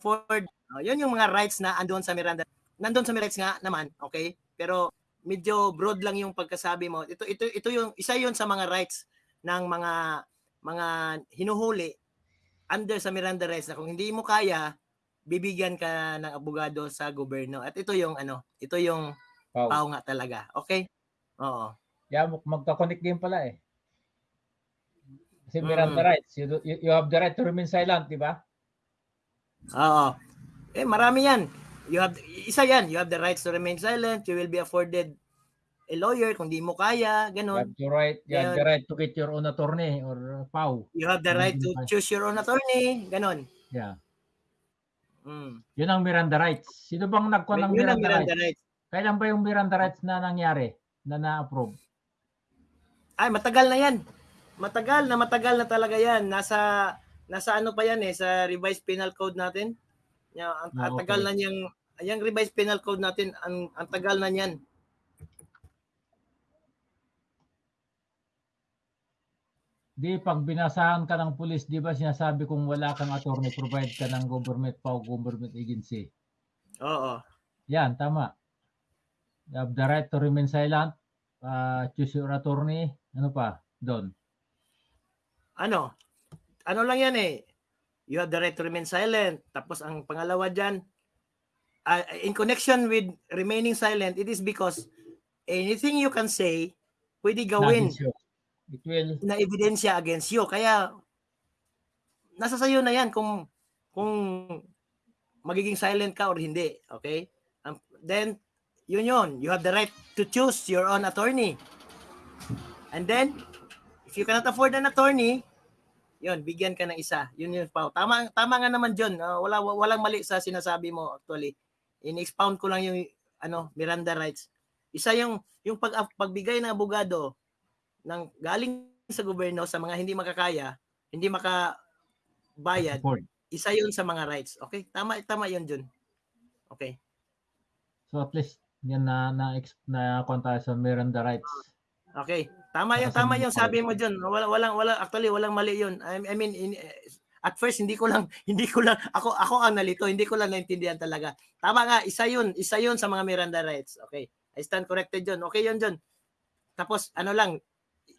afford, oh, yun yung mga rights na andun sa Miranda. Nandun sa rights nga naman, okay? Pero medyo broad lang yung pagkasabi mo. Ito ito ito yung isa yun sa mga rights ng mga mga hinuhuli under sa Miranda rights na kung hindi mo kaya, bibigyan ka ng abogado sa gobyerno. At ito yung ano, ito yung Wow. pao nga talaga. Okay? Oo. Yeah, mag- magka-connect din pala eh. Kasi Miranda Mm. rights. You, do- you, you have the right to remain silent, di ba? Oo. Eh, marami yan. You have, isa yan. You have the rights to remain silent. You will be afforded a lawyer kung di mo kaya. You Ganon. have the right, you have the right to get your own attorney or PAW. You have the right to choose your own attorney. Ganon. Yeah. Mm. Yun ang Miranda rights. Sino bang nagkuha ng Miranda, Miranda rights? rights. Kailan ba yung Miranda rights na nangyari? Na na-approve? Ay, matagal na yan. Matagal na matagal na talaga yan. Nasa nasa ano pa yan eh sa revised penal code natin. Ya, ang, Ah, ang tagal okay. na niyang yung revised penal code natin, ang, ang tagal na niyan. Di, pag binasahan ka ng pulis, di ba sinasabi kung wala kang attorney, provide ka ng government PAW, government agency. Oo. Yan, tama. You have the right to remain silent, uh, choose your attorney, ano pa, doon. Ano? Ano lang yan eh. You have the right to remain silent. Tapos ang pangalawa diyan, uh, in connection with remaining silent, it is because anything you can say pwede gawin It will, na ebidensya against you. Kaya nasa sayo na 'yan kung kung magiging silent ka or hindi, okay? Um, then yun yun, you have the right to choose your own attorney. And then if you cannot afford an attorney, yun, bigyan ka ng isa. Yun yun pa. Tama tama nga naman John. Uh, wala walang mali sa sinasabi mo actually. In-expound ko lang yung ano, Miranda rights. Isa yung yung pag pagbigay ng abogado ng galing sa gobyerno sa mga hindi makakaya, hindi makabayad, isa 'yun sa mga rights. Okay? Tama tama 'yun, Jun. Okay. So at least, yan na, na, na, tayo sa Miranda rights. Okay. Tama 'yung tama 'yung sabi mo, Jun. Wala walang wala actually walang mali 'yun. I, I mean in, at first hindi ko lang hindi ko lang ako ako ang nalito, hindi ko lang naintindihan talaga. Tama nga, isa 'yun, isa 'yun sa mga Miranda rights. Okay. I stand corrected, Jun. Okay 'yun, Jun. Tapos ano lang,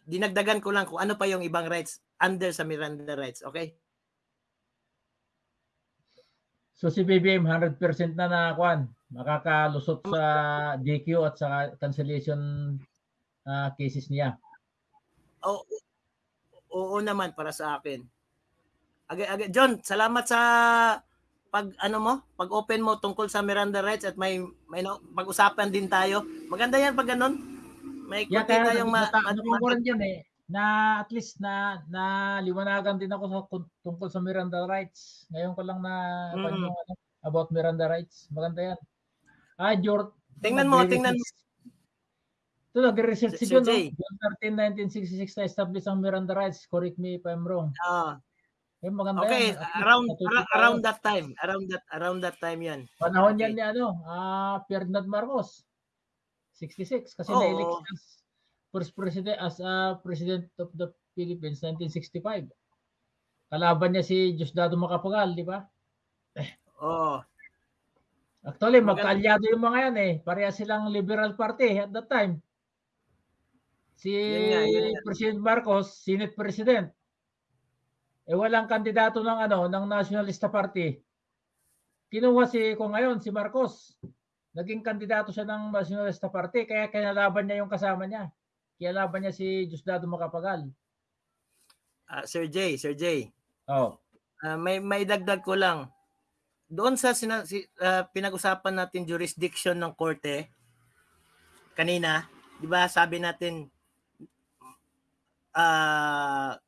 dinagdagan ko lang kung ano pa yung ibang rights under sa Miranda rights. Okay? So si BBM 100% na na kwan, makakalusot sa DQ at sa cancellation ah, cases niya. Oo, oo naman para sa akin. Aga, aga, John, salamat sa pag ano mo, pag open mo tungkol sa Miranda rights at may may no, pag-usapan din tayo. Maganda 'yan pag ganun. May Yeah, kaya tayong ma, ma, ano ko rin yan eh, na at least na na liwanagan din ako sa tungkol sa Miranda rights. Ngayon ko lang na Mm. ano, about Miranda rights. Maganda yan. Ah, George. Tingnan mo, tingnan mo. Ito, nag-research si John. June 13, 1966 na establish ang Miranda rights. Correct me if I'm wrong. Ah, Eh, maganda okay, yan. Least around around that time, around that around that time 'yan. Panahon Okay. yan ni ano, ah Ferdinand Marcos. 66 kasi Oo. na-elect siya as first president as a president of the Philippines 1965. Kalaban niya si Diosdado Macapagal, di ba? Oo. Actually, magkaalyado yung mga yan eh. Pareha silang Liberal Party at that time. Si Yun nga, yun nga. President Marcos, Senate President. Eh walang kandidato ng ano, ng Nationalista Party. Kinuha si kung ngayon si Marcos. Naging kandidato siya ng Nationalista Party kaya kinalaban niya yung kasama niya. Kinalaban niya si Diosdado Macapagal. Ah, Sir Jay, Sir Jay. Oh. Ah, may may dagdag ko lang. Doon sa sina, si, ah, pinag-usapan natin jurisdiction ng korte kanina, 'di ba? Sabi natin ah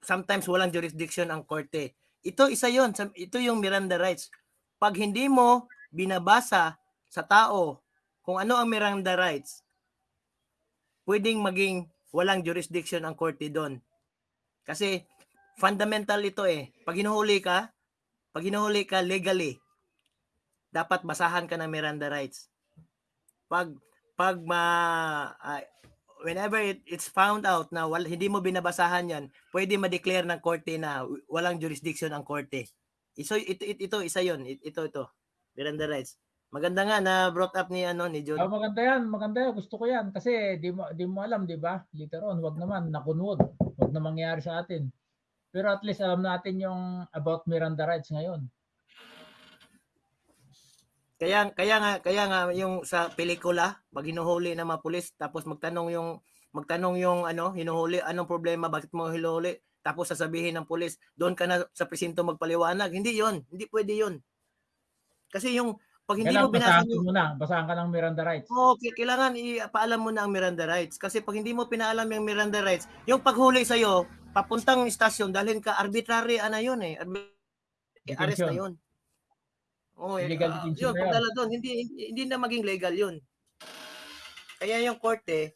sometimes walang jurisdiction ang korte. Ito isa 'yon, ito yung Miranda rights. Pag hindi mo binabasa sa tao kung ano ang Miranda rights, pwedeng maging walang jurisdiction ang korte doon. Kasi fundamental ito eh. Pag hinuhuli ka, pag hinuhuli ka legally, dapat basahan ka ng Miranda rights. Pag pag ma ah, whenever it, it's found out na wal, hindi mo binabasahan 'yan, pwede ma-declare ng korte na walang jurisdiction ang korte. Ito ito ito, ito isa 'yon. Ito ito. Miranda rights. Maganda nga na brought up ni ano ni John. Ah, maganda yan, maganda yan. Gusto ko yan kasi di mo, di mo alam, di ba? Later on, wag naman, nakunwag. Huwag na mangyari sa atin. Pero at least alam natin yung about Miranda rights ngayon. Kaya kaya nga kaya nga yung sa pelikula, pag hinuhuli ng mga pulis tapos magtanong yung magtanong yung ano, hinuhuli, anong problema, bakit mo hinuhuli? Tapos sasabihin ng pulis, doon ka na sa presinto magpaliwanag. Hindi 'yon, hindi pwede 'yon. Kasi yung pag hindi Kailangan mo binasa basahan yung mo na. Basahan ka ng Miranda rights. Oo, ki- kailangan ipaalam mo na ang Miranda rights. Kasi pag hindi mo pinaalam yung Miranda rights, yung paghuli sa'yo, papuntang istasyon, dalhin ka, arbitrary, ano yun eh. Arbi- arrest na yun. Oo, eh, Illegal ah, yun, na yun. pagdala doon, hindi, hindi, hindi na maging legal yun. Kaya yung korte,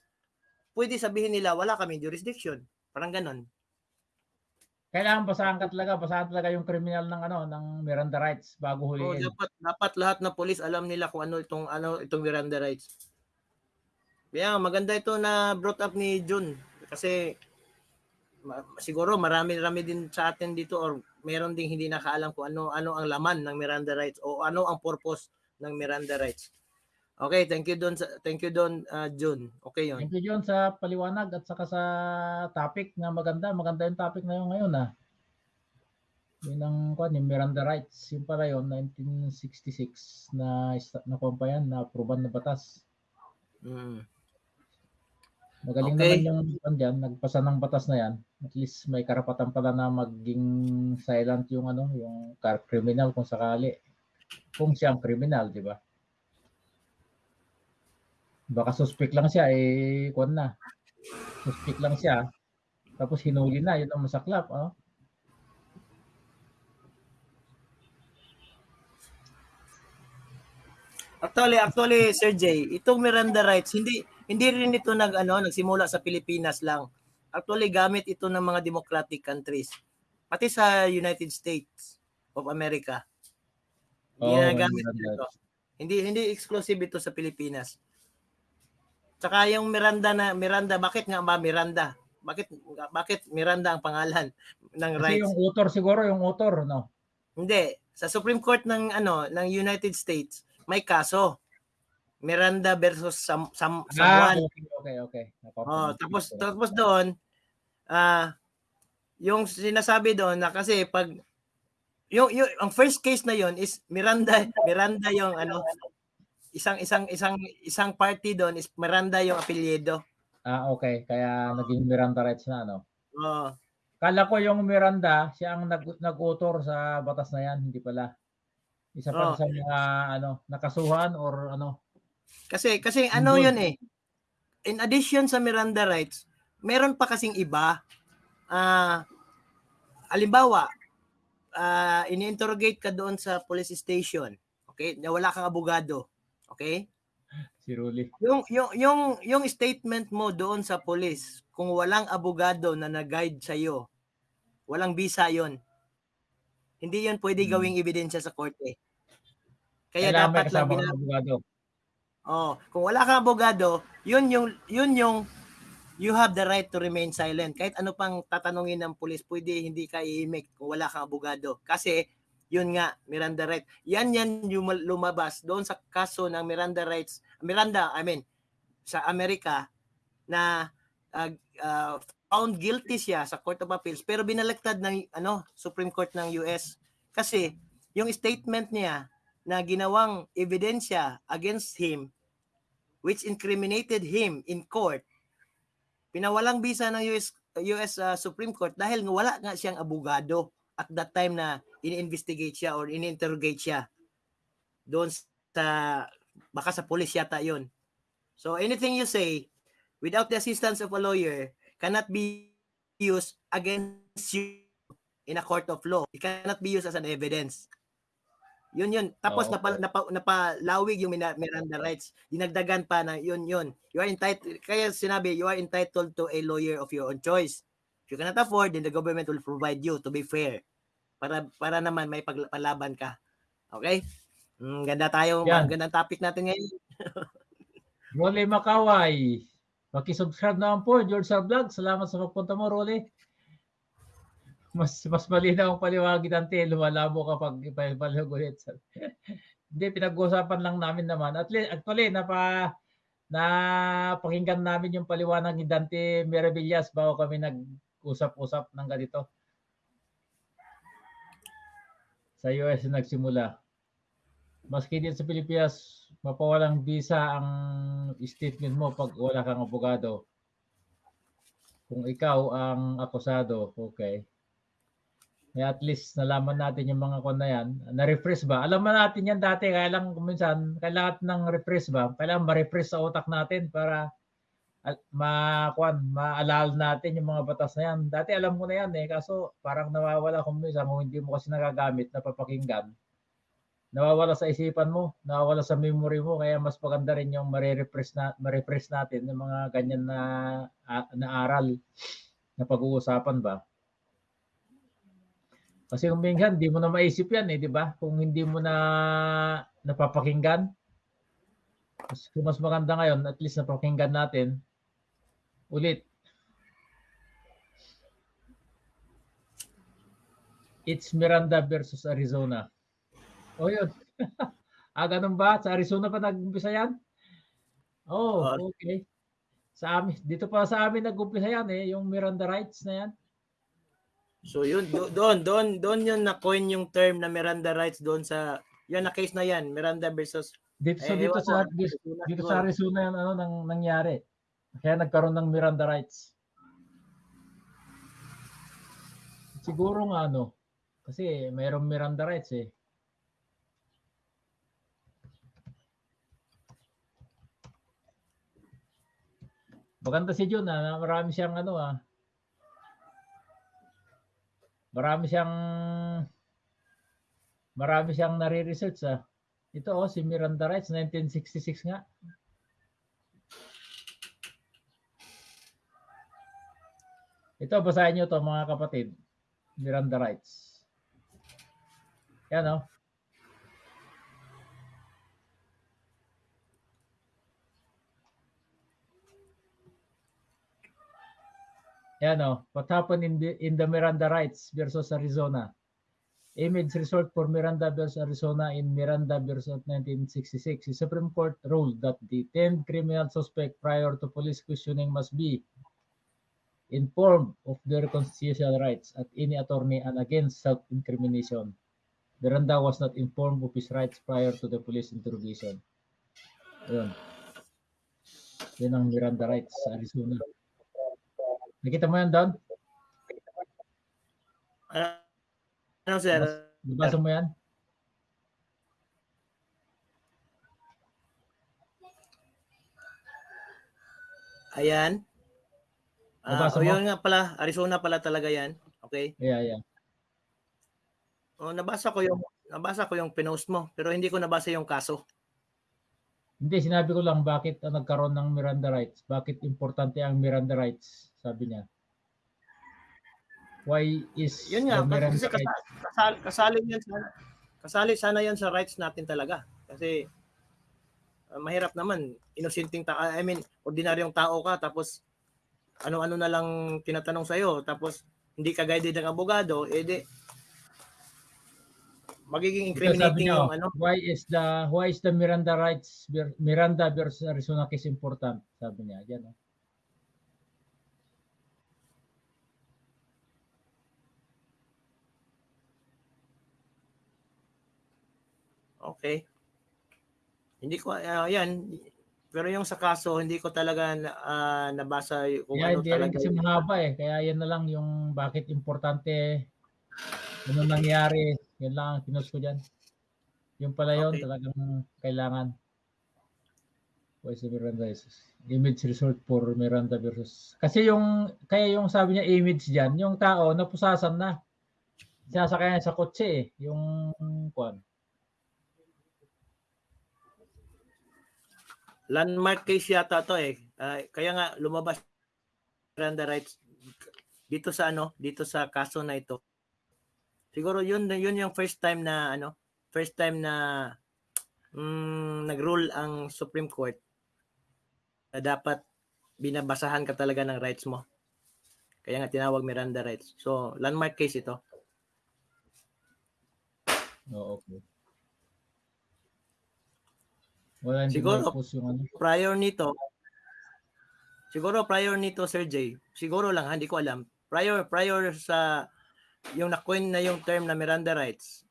pwede sabihin nila, wala kami jurisdiction. Parang ganon. Kailangan basahan ka talaga. Basahan talaga yung criminal ng ano ng Miranda rights bago Oo, huliin. dapat dapat lahat ng pulis alam nila kung ano itong ano itong Miranda rights. Kaya maganda ito na brought up ni Jun kasi ma- siguro marami-rami din sa atin dito or meron ding hindi nakaalam kung ano ano ang laman ng Miranda rights o ano ang purpose ng Miranda rights. Okay, thank you Don thank you Don uh, Jun. Okay 'yon. Thank you John sa paliwanag at saka sa topic na maganda. Maganda yung topic na yun ngayon ah. Yun ang kwan, yung Miranda rights. Yung pala yun, 1966 na na pa yan, na aproban na batas. Mm. Magaling Okay. naman yung kwan dyan, nagpasa ng batas na yan. At least may karapatan pala na maging silent yung ano, yung car criminal kung sakali. Kung siya ang criminal, di ba? Baka suspect lang siya, eh, kwan na. Suspect lang siya. Tapos hinuli na, yun ang masaklap. Oh. Actually, actually Sir Jay, itong Miranda rights hindi hindi rin ito nag ano nagsimula sa Pilipinas lang. Actually gamit ito ng mga democratic countries. Pati sa United States of America. Oo, Ginagamit ito. Hindi hindi exclusive ito sa Pilipinas. Tsaka yung Miranda na Miranda, bakit nga ba Miranda? Bakit bakit Miranda ang pangalan ng Kasi rights? yung author siguro, yung author, no? Hindi, sa Supreme Court ng ano ng United States may kaso. Miranda versus Sam, Sam, Ah, Samuan. okay, okay, okay. Oh, Napapansin tapos tapos doon ah yung sinasabi doon na kasi pag yung, yung ang first case na yon is Miranda Miranda yung ano isang isang isang isang party doon is Miranda yung apelyido. Ah, okay. Kaya naging Miranda rights na, no? Oh, Kala ko yung Miranda, siya ang nag, nag-author sa batas na yan, hindi pala. Isa pa Oh. sa mga ano, nakasuhan or ano. kasi kasi ano yun eh. In addition sa Miranda rights, meron pa kasing iba. Ah alimbawa, ah ini-interrogate ka doon sa police station. Okay? Na wala kang abogado. Okay? Si Ruli. Yung yung yung yung statement mo doon sa police, kung walang abogado na nag-guide sa iyo, walang visa 'yon. Hindi 'yon pwede Hmm. gawing ebidensya sa korte. Kaya Kailangan dapat lang kasama bina- ng abogado. Oh, kung wala kang abogado, 'yun yung 'yun yung you have the right to remain silent. Kahit ano pang tatanungin ng pulis, pwede hindi ka iimik kung wala kang abogado. Kasi yun nga, Miranda right. Yan yan yung lumabas doon sa kaso ng Miranda rights. Miranda, I mean, sa Amerika na uh, uh, found guilty siya sa Court of Appeals pero binaliktad ng ano Supreme Court ng US kasi yung statement niya na ginawang ebidensya against him which incriminated him in court pinawalang bisa ng US US uh, Supreme Court dahil wala nga siyang abogado at that time na ini-investigate siya or ini-interrogate siya doon sa baka sa police yata yon so anything you say without the assistance of a lawyer cannot be used against you in a court of law. It cannot be used as an evidence yun yun. Tapos Oo, napa, napa, napalawig yung Miranda rights. Dinagdagan pa na yun yun. You are entitled, kaya sinabi, you are entitled to a lawyer of your own choice. If you cannot afford, then the government will provide you to be fair. Para para naman may pagpalaban ka. Okay? Mm, ganda tayo, Yan. gandang topic natin ngayon. Role Makaway. Paki-subscribe naman po, George Sir Vlog. Salamat sa pagpunta mo, Role. Mas mas malinaw ang paliwanag dante, lumalabo kapag ipaliwanag ulit. Hindi, pinag-uusapan lang namin naman. At least, actually, napa, na pakinggan namin yung paliwanag ni Dante Meravillas bago kami nag usap-usap ng ganito. Sa US na nagsimula. Maski din sa Pilipinas, mapawalang visa ang statement mo pag wala kang abogado. Kung ikaw ang akusado, okay. At least nalaman natin yung mga kon na yan. Na-refresh ba? Alam mo natin yan dati, kaya lang kuminsan, kailangan ng refresh ba? Kailangan ma-refresh sa utak natin para al- ma kuan maalala natin yung mga batas na yan. Dati alam ko na yan eh, kaso parang nawawala kung minsan kung hindi mo kasi nagagamit na papakinggan. Nawawala sa isipan mo, nawawala sa memory mo, kaya mas maganda rin yung ma-refresh na ma-refresh natin yung mga ganyan na na aral na pag-uusapan ba. Kasi kung minsan, hindi mo na maisip yan eh, di ba? Kung hindi mo na napapakinggan. Mas, kung mas maganda ngayon, at least napakinggan natin. Ulit. It's Miranda versus Arizona. O yun. ah, ganun ba? Sa Arizona pa nag-umpisa yan? Oh, Ah. okay. Sa amin, dito pa sa amin nag-umpisa yan eh, yung Miranda rights na yan. So yun, do- doon, doon, doon yun na-coin yung term na Miranda rights doon sa, yan na case na yan, Miranda versus, Dito, so Eh, dito sa dito, dito sa Arizona yan ano nang nangyari. Kaya nagkaroon ng Miranda rights. Siguro nga ano kasi mayroong Miranda rights eh. Maganda si Jun ah, na marami siyang ano ah. Marami siyang marami siyang nare-research ah. Ito oh, si Miranda Rights, 1966 nga. Ito, basahin nyo to mga kapatid. Miranda Rights. Yan oh. Yan oh. What happened in the, in the Miranda Rights versus Arizona? Image result for Miranda versus Arizona in Miranda versus 1966. The Supreme Court ruled that the 10 criminal suspect prior to police questioning must be informed of their constitutional rights at any attorney and against self-incrimination. Miranda was not informed of his rights prior to the police interrogation. Ayun. Yan ang Miranda rights sa Arizona. Nakita mo yan, Don? ano, sir, Nabasa mo yan? ayan. Ah, Nabasa o yun nga pala, Arizona pala talaga yan. Okay. Yeah, yeah. O, nabasa ko yung, nabasa ko yung pinost mo, pero hindi ko nabasa yung kaso. Hindi, sinabi ko lang bakit ah, nagkaroon ng Miranda rights. Bakit importante ang Miranda rights, sabi niya. Why is Yun nga, the Miranda kasi rights? kasali, kasali, yan sana. Kasali sana yan sa rights natin talaga. Kasi ah, mahirap naman, inusinting ta I mean, ordinaryong tao ka tapos ano-ano na lang tinatanong sa tapos hindi ka guided ng abogado, edi magiging incriminating yung ano. why is the why is the Miranda rights Miranda versus Arizona case important? Sabi niya, yan. oh. Okay. Hindi ko ah, yan pero yung sa kaso hindi ko talaga ah, nabasa kung Kaya ano talaga. kasi yung- mahaba eh. Kaya yan na lang yung bakit importante ano nangyari. Yan lang ang pinost ko dyan. Yung pala yun, Okay. talagang kailangan. Is the Miranda versus image result for Miranda versus kasi yung kaya yung sabi niya image diyan, yung tao napusasan na. Sinasakay sa kotse eh, yung kwan. landmark case yata to eh. Ah, kaya nga lumabas Miranda rights dito sa ano, dito sa kaso na ito. Siguro yun yun yung first time na ano, first time na mm, nag-rule ang Supreme Court na dapat binabasahan ka talaga ng rights mo. Kaya nga tinawag Miranda rights. So, landmark case ito. Oo, okay. Wala Siguro. yung ano. prior nito, siguro prior nito, Sir Jay, siguro lang, hindi ko alam, prior prior sa yung na-coin na yung term na Miranda rights.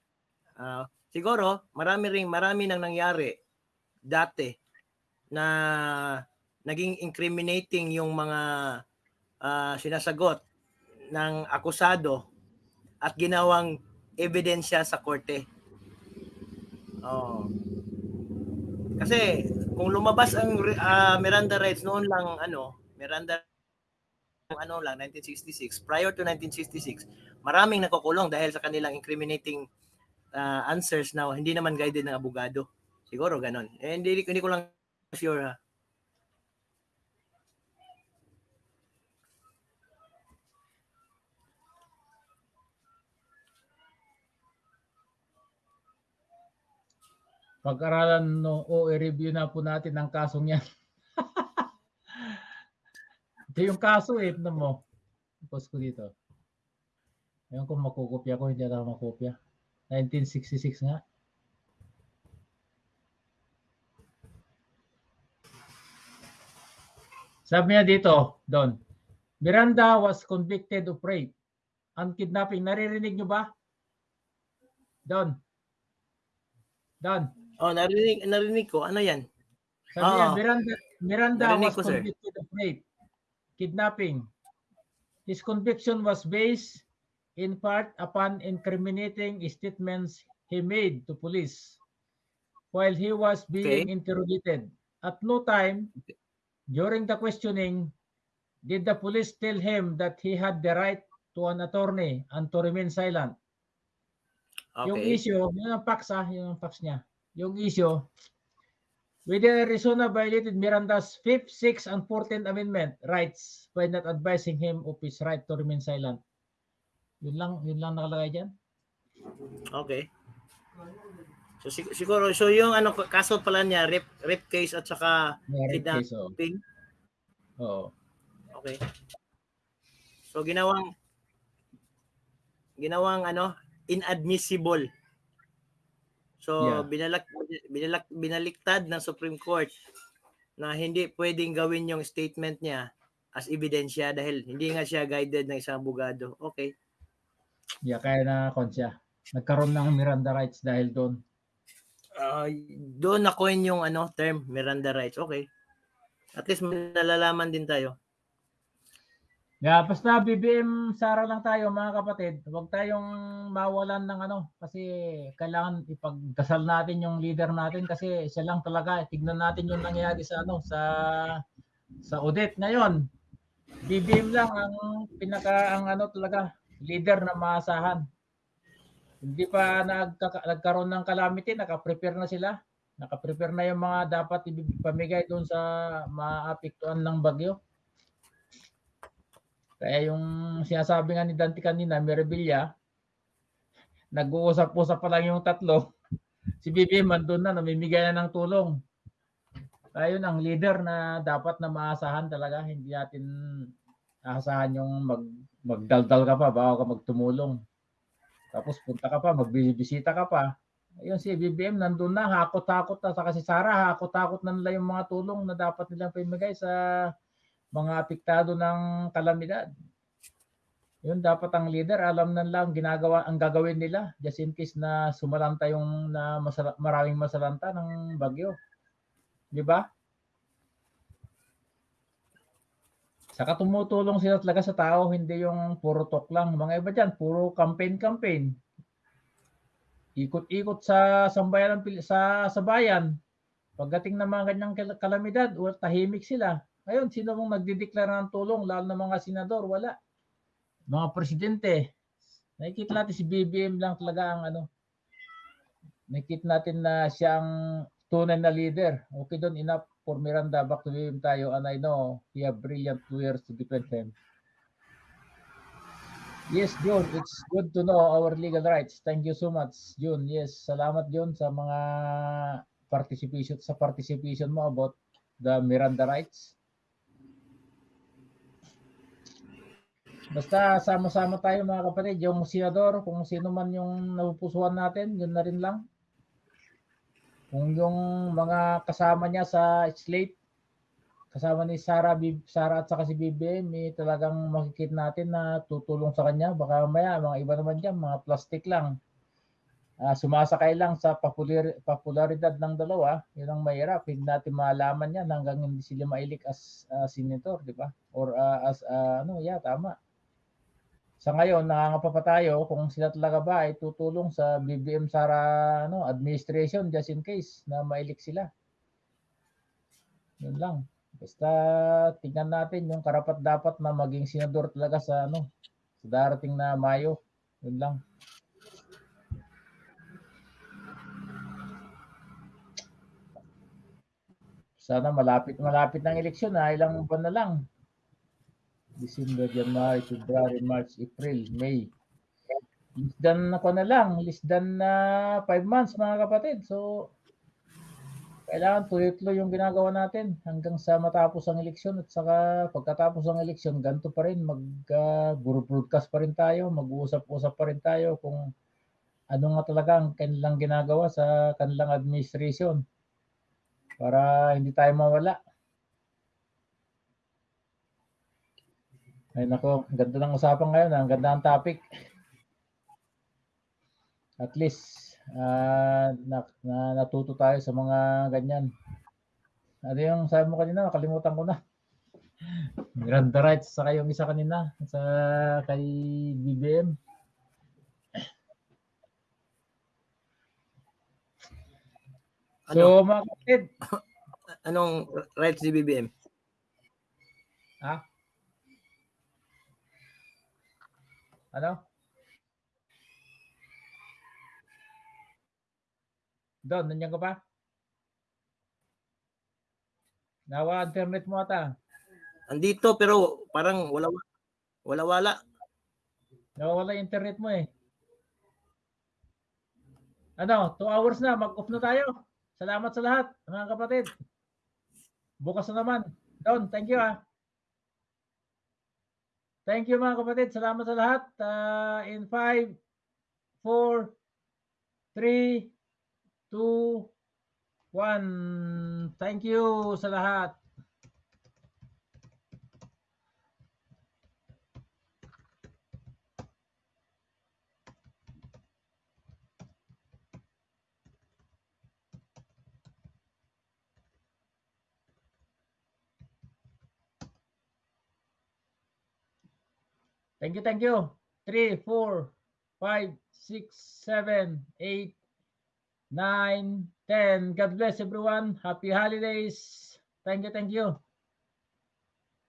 ah, siguro marami ring marami nang nangyari dati na naging incriminating yung mga ah, sinasagot ng akusado at ginawang ebidensya sa korte. Oh. Kasi kung lumabas ang ah, Miranda rights noon lang ano, Miranda ano lang 1966 prior to 1966 maraming nakukulong dahil sa kanilang incriminating ah, answers na hindi naman guided ng abogado. Siguro ganon eh, hindi, hindi ko lang sure ha Pag-aralan no o i-review na po natin ang kasong yan. Ito yung kaso eh, tignan mo. Post ko dito. Ayun kung makukopya ko, hindi ako makopya. 1966 nga. Sabi niya dito, Don, Miranda was convicted of rape and kidnapping. Naririnig nyo ba? Don. Don. oh narinig narinig ko ano yan Sabi niya, Oo. Miranda, Miranda Narinig was ko, sir. convicted of rape, kidnapping. His conviction was based in part upon incriminating statements he made to police while he was being interrogated. At no time during the questioning did the police tell him that he had the right to an attorney and to remain silent. Yung okay issue, yun ang facts ah, yun ang facts niya. Yung issue, whether Arizona violated Miranda's 5th, 6th, and 14th Amendment rights by not advising him of his right to remain silent. Yun lang, yun lang nakalagay dyan. okay so sig- siguro so yung ano kaso pala niya rape rape case at saka Meron Kidnap- case, oo. Oo. Okay. So ginawang ginawang ano inadmissible. So Yeah. binalak binalak binaliktad ng Supreme Court na hindi pwedeng gawin yung statement niya as ebidensya dahil hindi nga siya guided ng isang abogado. Okay. Yeah, kaya na siya. Nagkaroon ng Miranda rights dahil doon. Ah, doon na coin yung ano term Miranda rights. Okay. At least may nalalaman din tayo. Yeah, basta BBM Sara lang tayo mga kapatid. Huwag tayong mawalan ng ano kasi kailangan ipagdasal natin yung leader natin kasi siya lang talaga. Tignan natin yung nangyayari sa ano sa sa audit ngayon. BBM lang ang pinaka ang ano talaga leader na maasahan. Hindi pa nagkaka- nagkaroon ng calamity, naka-prepare na sila. Naka-prepare na yung mga dapat ipamigay doon sa maapektuhan ng bagyo. Kaya yung sinasabi nga ni Dante kanina, Mirabilia, nag-uusap-usap pa lang yung tatlo. Si BBM andun na, namimigay na ng tulong. Kaya yun ang leader na dapat na maasahan talaga. Hindi natin aasahan yung mag, magdaldal ka pa bago ka magtumulong. Tapos punta ka pa, magbibisita ka pa. Ayun si BBM nandun na, hakot-hakot na. Saka si Sara, hakot-hakot na nila yung mga tulong na dapat nilang pimigay sa mga apektado ng kalamidad. Yun dapat ang leader alam na lang ginagawa ang gagawin nila just in case na sumalanta yung na masala, maraming masalanta ng bagyo. 'Di ba? Saka tumutulong sila talaga sa tao, hindi yung puro talk lang. Mga iba diyan, puro campaign-campaign. Ikot-ikot sa sambayan sa sa bayan. Pagdating ng mga ganyang kal- kalamidad, tahimik sila. Ngayon, sino mong nagdideklara ng tulong, lalo na mga senador, wala. Mga presidente, nakikita natin si BBM lang talaga ang ano, nakikita natin na siya ang tunay na leader. Okay doon, enough for Miranda. Back to BBM tayo. And I know he have brilliant lawyers to defend him. Yes, June, it's good to know our legal rights. Thank you so much, June. Yes, salamat June sa mga participation sa participation mo about the Miranda rights. Basta sama-sama tayo mga kapatid, yung senador, kung sino man yung napupusuan natin, yun na rin lang. Kung yung mga kasama niya sa slate, kasama ni Sara, Sara at saka si BBM, eh, talagang makikita natin na tutulong sa kanya. Baka maya, mga iba naman dyan, mga plastic lang. Ah, sumasakay lang sa popular, popularidad ng dalawa, yun ang mahirap. Hindi natin malaman yan hanggang hindi sila mailik as ah, senator, di ba? Or ah, as, ah, ano, yeah, tama. Sa ngayon, nangangapa pa tayo kung sila talaga ba ay tutulong sa BBM Sara ano, administration just in case na mailik sila. Yun lang. Basta tingnan natin yung karapat dapat na maging senador talaga sa ano sa darating na Mayo. Yun lang. Sana malapit malapit ng eleksyon na ilang buwan na lang. December, January, February, March, April, May. Less than ako na lang, less than na 5 months mga kapatid. So kailangan tuloy-tuloy yung ginagawa natin hanggang sa matapos ang eleksyon at saka pagkatapos ng eleksyon ganito pa rin mag uh, broadcast pa rin tayo, mag-uusap-usap pa rin tayo kung ano nga talaga ang kanilang ginagawa sa kanilang administration para hindi tayo mawala. Ay nako, ang ganda ng usapan ngayon, ang ganda ng topic. At least ah, na, na, natuto tayo sa mga ganyan. Ano yung sabi mo kanina? Nakalimutan ko na. Miranda rights sa yung isa kanina sa kay BBM. Ano? So mga kapatid, Anong rights ni BBM? ha? Ano? Don, nandiyan ka pa? Nawa internet mo ata. Andito pero parang wala wala wala. Nawawala internet mo eh. Ano, 2 hours na, mag-off na tayo. Salamat sa lahat, mga kapatid. Bukas na naman. Don, thank you ah. Thank you mga kapatid. Salamat sa lahat. Ah, in 5, 4, 3, 2, 1. Thank you sa lahat. Thank you, thank you. 3, 4, 5, 6, 7, 8, 9, 10. God bless everyone. Happy holidays. Thank you, thank you.